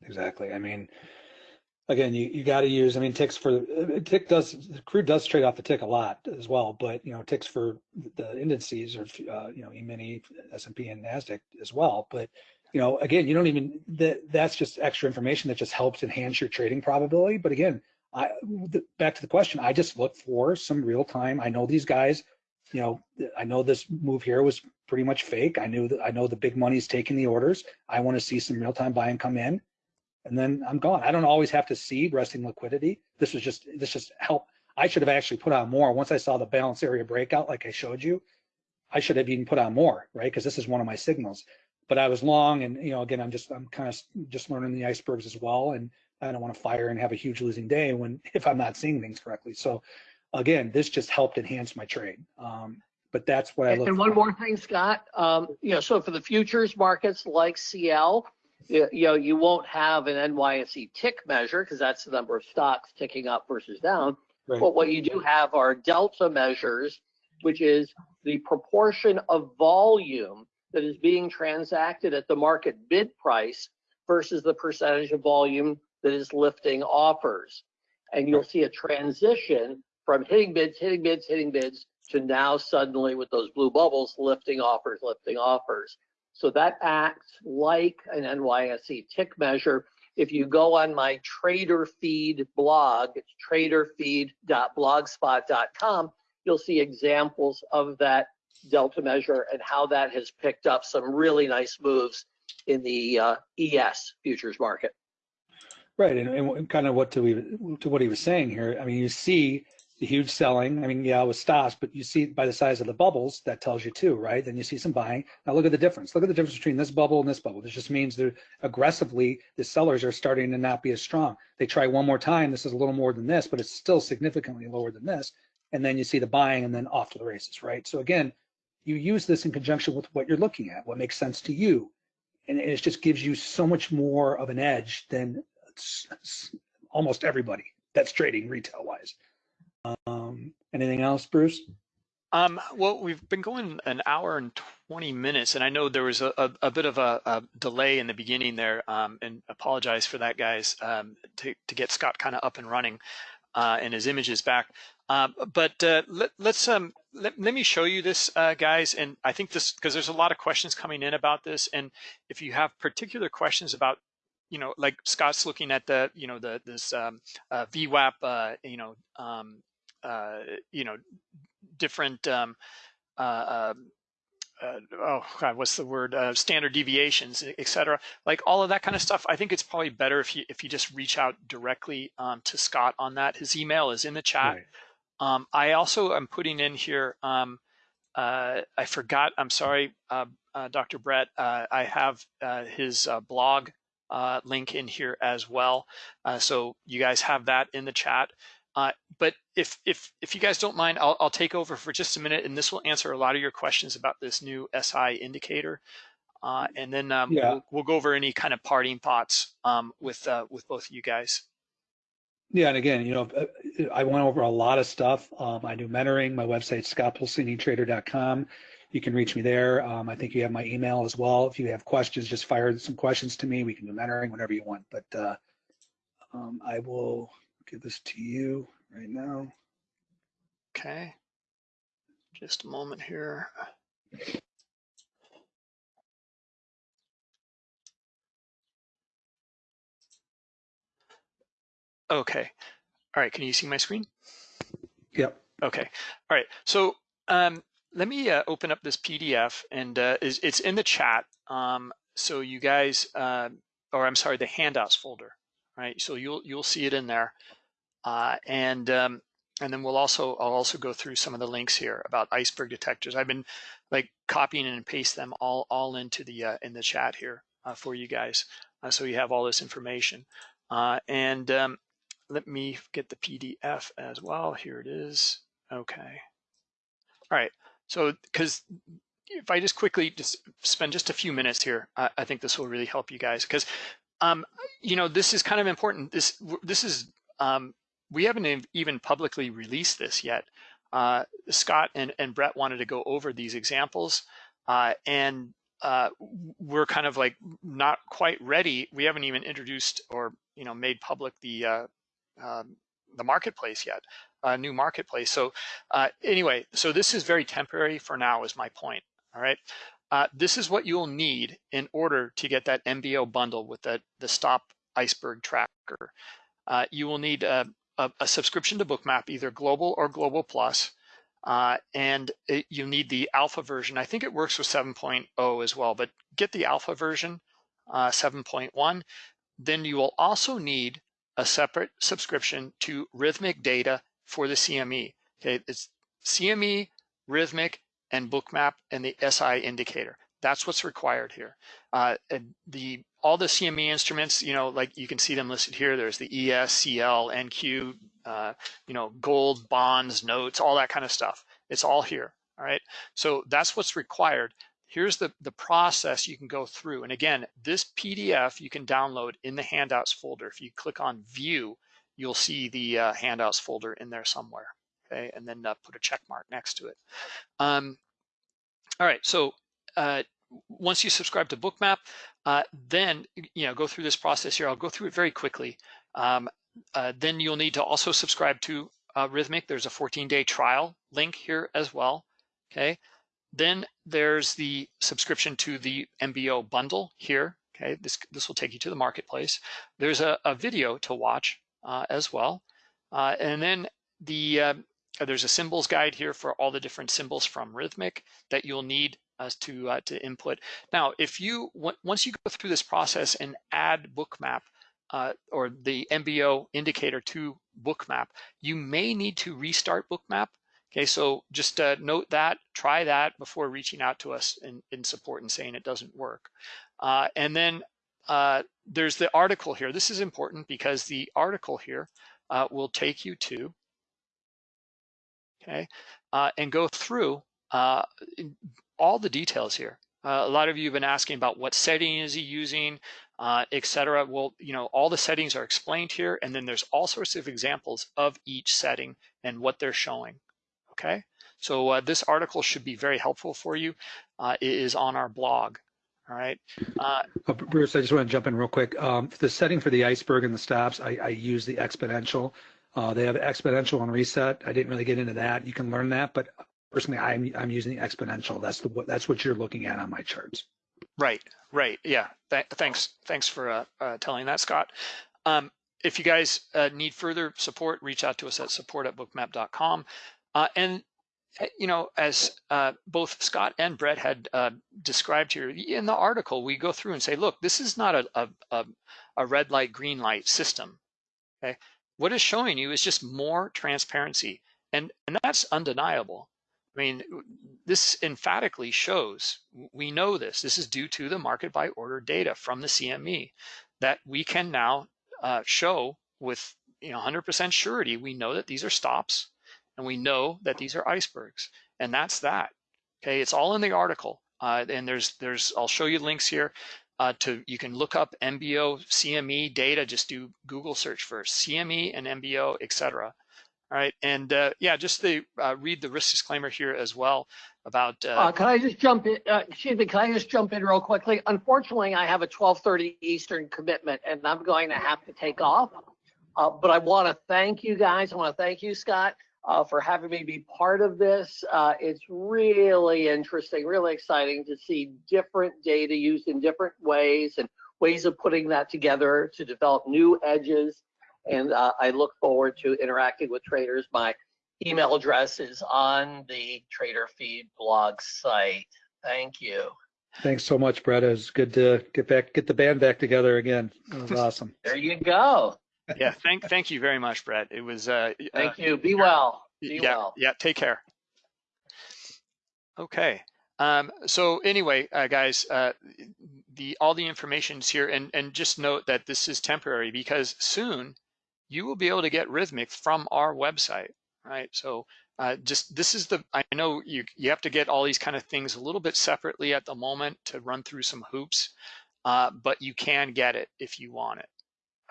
Exactly. I mean, again, you, you got to use, I mean, ticks for, tick does, crude does trade off the tick a lot as well, but, you know, ticks for the indices or, uh, you know, E-mini, S&P and NASDAQ as well. But, you know, again, you don't even, that that's just extra information that just helps enhance your trading probability. But again, I back to the question. I just look for some real time. I know these guys. You know, I know this move here was pretty much fake. I knew that I know the big money's taking the orders. I want to see some real time buying come in, and then I'm gone. I don't always have to see resting liquidity. This was just this just help. I should have actually put on more once I saw the balance area breakout, like I showed you. I should have even put on more, right? Because this is one of my signals. But I was long, and you know, again, I'm just I'm kind of just learning the icebergs as well, and I don't want to fire and have a huge losing day when if I'm not seeing things correctly. So again, this just helped enhance my trade. Um, but that's what I look. And one more thing, Scott. Um, you know, so for the futures markets like CL, you, you know, you won't have an NYSE tick measure because that's the number of stocks ticking up versus down. Right. But what you do have are delta measures, which is the proportion of volume that is being transacted at the market bid price versus the percentage of volume that is lifting offers. And you'll see a transition from hitting bids, hitting bids, hitting bids to now suddenly with those blue bubbles lifting offers, lifting offers. So that acts like an NYSE tick measure. If you go on my trader feed blog, it's traderfeed.blogspot.com, you'll see examples of that delta measure and how that has picked up some really nice moves in the uh, ES futures market. Right, and, and kind of what to, we, to what he was saying here. I mean, you see the huge selling. I mean, yeah, it was stops, but you see by the size of the bubbles, that tells you too, right? Then you see some buying. Now look at the difference. Look at the difference between this bubble and this bubble. This just means that aggressively the sellers are starting to not be as strong. They try one more time. This is a little more than this, but it's still significantly lower than this. And then you see the buying and then off to the races, right? So again, you use this in conjunction with what you're looking at, what makes sense to you. And it just gives you so much more of an edge than almost everybody that's trading retail wise. Um, anything else, Bruce? Um, well, we've been going an hour and 20 minutes, and I know there was a, a, a bit of a, a, delay in the beginning there, um, and apologize for that, guys, um, to, to get Scott kind of up and running uh, and his images back. Uh, but uh, let, us um, let, let, me show you this, uh, guys, and I think this because there's a lot of questions coming in about this, and if you have particular questions about you know, like Scott's looking at the, you know, the this um, uh, VWAP, uh, you know, um, uh, you know, different, um, uh, um, uh, oh God, what's the word? Uh, standard deviations, et cetera. Like all of that kind of stuff. I think it's probably better if you if you just reach out directly um, to Scott on that. His email is in the chat. Right. Um, I also am putting in here. Um, uh, I forgot. I'm sorry, uh, uh, Dr. Brett. Uh, I have his blog uh, link in here as well. Uh, so you guys have that in the chat. Uh, but if if if you guys don't mind, I'll, I'll take over for just a minute, and this will answer a lot of your questions about this new SI indicator. Uh, and then um, yeah. we'll, we'll, go over any kind of parting thoughts um, with uh, with both of you guys. Yeah, and again, you know, uh, I went over a lot of stuff. Um, I do mentoring. My website, scottpulcinitrader.com. You can reach me there. Um, I think you have my email as well. If you have questions, just fire some questions to me. We can do mentoring whenever you want. But uh, um, I will give this to you right now. Okay. Just a moment here. Okay. All right. Can you see my screen? Yep. Okay. All right. So um, let me uh, open up this PDF and uh, is, it's in the chat. Um, so you guys, uh, or I'm sorry, the handouts folder, right? So you'll you'll see it in there, uh, and um, and then we'll also I'll also go through some of the links here about iceberg detectors. I've been like copying and paste them all all into the uh, in the chat here uh, for you guys, so you have all this information. and um, let me get the PDF as well. Here it is. Okay. All right. So, because if I just quickly just spend just a few minutes here, I, I think this will really help you guys because, um, you know, this is kind of important. This this is um, we haven't even publicly released this yet. Uh, Scott and, and Brett wanted to go over these examples, uh, and uh, we're kind of like not quite ready. We haven't even introduced or you know made public the uh, um, the marketplace yet uh, new marketplace. So uh, anyway, so this is very temporary for now is my point, all right? Uh, this is what you'll need in order to get that MBO bundle with the, the stop iceberg tracker. Uh, you will need a, a, a, subscription to Bookmap, either global or global plus, uh, and it, you need the alpha version. I think it works with 7.0 as well, but get the alpha version, uh, 7.1. Then you will also need a separate subscription to Rithmic Data for the CME. Okay, it's CME, Rithmic, and Bookmap, and the SI indicator. That's what's required here. Uh, and the all the CME instruments, you know, like you can see them listed here. There's the ES, CL, NQ, uh, you know, gold, bonds, notes, all that kind of stuff. It's all here. All right. So that's what's required. Here's the, the process you can go through. And again, this PDF you can download in the handouts folder. If you click on view, you'll see the uh, handouts folder in there somewhere. Okay, and then uh, put a check mark next to it. Um, all right, so uh, once you subscribe to Bookmap, uh, then you know go through this process here. I'll go through it very quickly. Um, uh, then you'll need to also subscribe to uh, Rithmic. There's a 14-day trial link here as well. Okay, then there's the subscription to the MBO bundle here. Okay, this, this will take you to the marketplace. There's a, a video to watch as well. Uh, and then the uh, there's a symbols guide here for all the different symbols from Rithmic that you'll need to uh, to input. Now, if you once you go through this process and add bookmap uh, or the MBO indicator to bookmap, you may need to restart bookmap. Okay, so just uh, note that, try that before reaching out to us in, in support and saying it doesn't work. Uh, and then uh, there's the article here. This is important because the article here uh, will take you to, okay, uh, and go through uh, all the details here. Uh, a lot of you have been asking about what setting is he using, etc. Well, you know, all the settings are explained here, and then there's all sorts of examples of each setting and what they're showing. Okay, so this article should be very helpful for you. It is on our blog. All right. Uh, uh, Bruce, I just want to jump in real quick. Um, the setting for the iceberg and the stops, I, I use the exponential. Uh, they have exponential and reset. I didn't really get into that. You can learn that, but personally, I'm I'm using the exponential. That's the that's what you're looking at on my charts. Right, right, yeah. Th thanks, thanks for uh, uh, telling that, Scott. Um, if you guys uh, need further support, reach out to us at support at bookmap.com. Uh, and you know, as uh, both Scott and Brett had uh, described here in the article, we go through and say, look, this is not a, a, a red light, green light system. Okay, what is showing you is just more transparency, and and that's undeniable. I mean, this emphatically shows, we know this, this is due to the market by order data from the CME that we can now uh, show with you know 100% surety, we know that these are stops and we know that these are icebergs and that's that. Okay, it's all in the article uh, and there's, there's, I'll show you links here uh, to, you can look up MBO, CME data, just do Google search for CME and MBO, etc. All right, and uh, yeah, just to uh, read the risk disclaimer here as well about. Uh, uh, can I just jump in? Excuse me, can I just jump in real quickly? Unfortunately, I have a 12:30 Eastern commitment, and I'm going to have to take off. But I want to thank you guys. I want to thank you, Scott, for having me be part of this. it's really interesting, really exciting to see different data used in different ways and ways of putting that together to develop new edges and uh, I look forward to interacting with traders. My email address is on the Trader Feed blog site. Thank you. Thanks so much, Brett. It was good to get back, get the band back together again. It was awesome. there you go. Yeah, thank thank you very much, Brett. It was. Uh, thank uh, you. Be well. Be yeah, well. Yeah. Take care. Okay. Um, so anyway, uh, guys, uh, the all the information is here, and and just note that this is temporary because soon you will be able to get Rithmic from our website, right? So uh, just this is the, I know you, you have to get all these kind of things a little bit separately at the moment to run through some hoops, uh, but you can get it if you want it,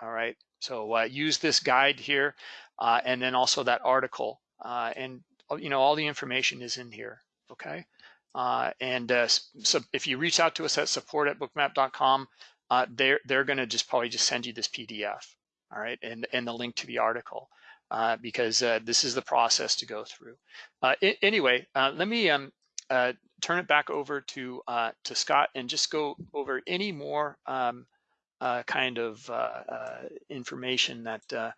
all right? So uh, use this guide here uh, and then also that article uh, and you know all the information is in here, okay? Uh, and so if you reach out to us at support at bookmap.com, they're, they're gonna just probably just send you this PDF, all right, and, and the link to the article, uh, because uh, this is the process to go through. Uh, anyway, uh, let me um, uh, turn it back over to uh, to Scott and just go over any more um, kind of information that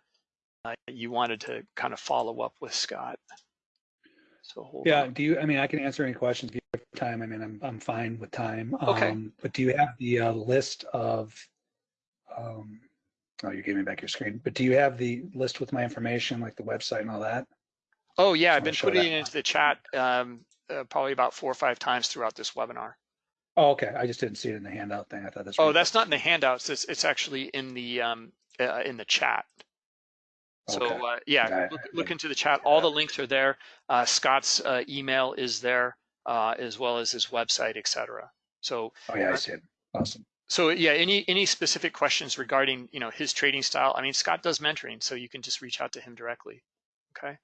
you wanted to kind of follow up with Scott. So yeah, on. do you? I mean, I can answer any questions if you have time. I mean, I'm I'm fine with time. Okay. Um, but do you have the list of um, Oh, you gave me back your screen. But do you have the list with my information, like the website and all that? Oh yeah, I've been putting it into the chat um, uh, probably about four or five times throughout this webinar. Oh, okay. I just didn't see it in the handout thing. I thought that's. Oh, that's not in the handouts. It's it's actually in the um, uh, in the chat. So okay. uh, yeah, look, look, into the chat. All the links are there. Uh, Scott's uh, email is there, uh, as well as his website, etc. So. Oh yeah, I see it. Awesome so yeah, any any specific questions regarding you know his trading style? I mean, Scott does mentoring, so you can just reach out to him directly. Okay,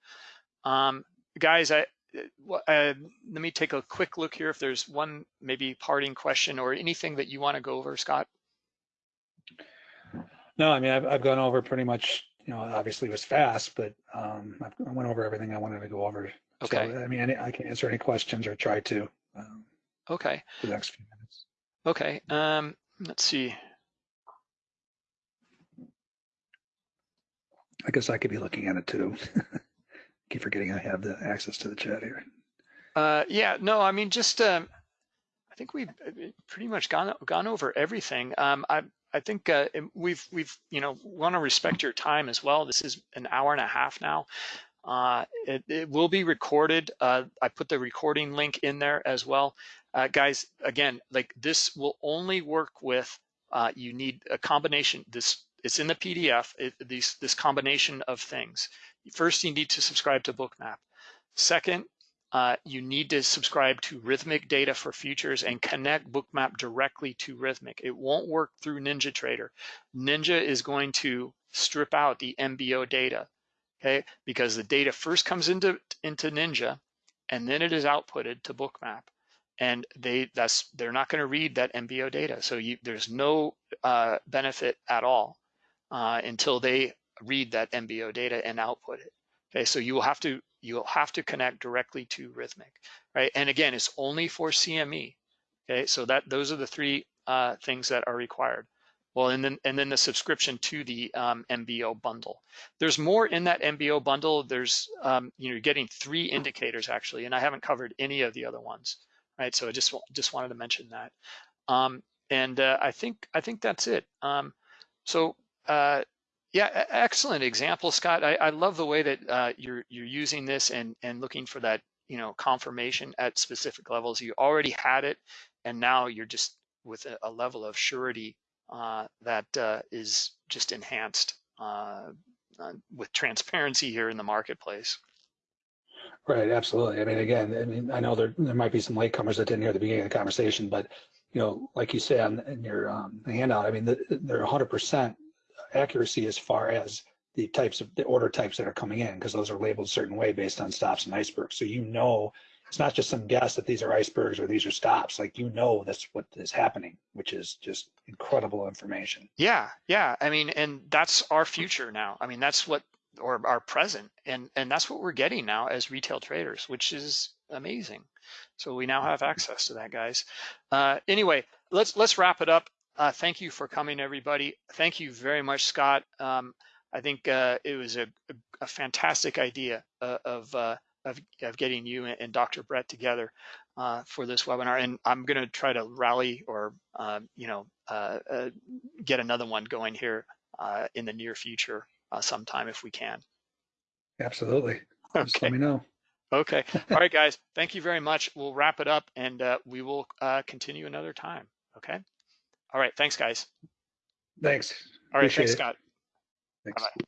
um, guys, I uh, let me take a quick look here if there's one maybe parting question or anything that you want to go over, Scott. No, I mean I've I've gone over pretty much. You know, obviously it was fast, but um, I went over everything I wanted to go over. Okay. So, I mean, I can answer any questions or try to. Um, okay. For the next few minutes. Okay. Um, let's see. I guess I could be looking at it too. Keep forgetting I have the access to the chat here. Uh, yeah, no, I mean, just, um, I think we've uh, pretty much gone, gone over everything. Um, I, I think, uh, we've, we've, you know, want to respect your time as well. This is an hour and a half now. Uh, it, it will be recorded. Uh, I put the recording link in there as well. Uh, guys, again, like this will only work with, uh, you need a combination, this, it's in the PDF, it, these, this combination of things. First, you need to subscribe to Bookmap. Second, uh, you need to subscribe to Rithmic Data for Futures and connect Bookmap directly to Rithmic. It won't work through NinjaTrader. Ninja is going to strip out the MBO data, okay? Because the data first comes into, into Ninja and then it is outputted to Bookmap. And they that's they're not going to read that MBO data. So you, there's no uh, benefit at all uh, until they read that MBO data and output it. Okay, so you will have to you'll have to connect directly to Rithmic, right? And again, it's only for CME. Okay, so that those are the three uh, things that are required. Well, and then and then the subscription to the um, MBO bundle. There's more in that MBO bundle. There's um, you know you're getting three indicators actually, and I haven't covered any of the other ones, right? So I just just wanted to mention that. Um, and uh, I think I think that's it. Um, so uh, yeah, excellent example, Scott. I, I love the way that uh, you're you're using this and and looking for that you know confirmation at specific levels. You already had it, and now you're just with a, a level of surety uh, that uh, is just enhanced uh, uh, with transparency here in the marketplace. Right, absolutely. I mean, again, I mean, I know there there might be some latecomers that didn't hear the beginning of the conversation, but you know, like you on in your um, handout, I mean, the, they're 100% accuracy as far as the types of the order types that are coming in because those are labeled a certain way based on stops and icebergs. So you know, it's not just some guess that these are icebergs or these are stops. Like you know, that's what is happening, which is just incredible information. Yeah, yeah. I mean, and that's our future now. I mean, that's what or our present, and and that's what we're getting now as retail traders, which is amazing. So we now have access to that, guys. Uh, anyway, let's let's wrap it up. Uh, thank you for coming, everybody. Thank you very much, Scott. Um, I think uh, it was a, a, fantastic idea uh, of, uh, of, of getting you and, and Dr. Brett together uh, for this webinar. And I'm going to try to rally or um, you know uh, uh, get another one going here uh, in the near future uh, sometime if we can. Absolutely. Just let me know. Okay. All right, guys. Thank you very much. We'll wrap it up and uh, we will uh, continue another time. Okay. All right. Thanks, guys. Thanks. All right. Appreciate Thanks, it. Scott. Thanks. Bye-bye.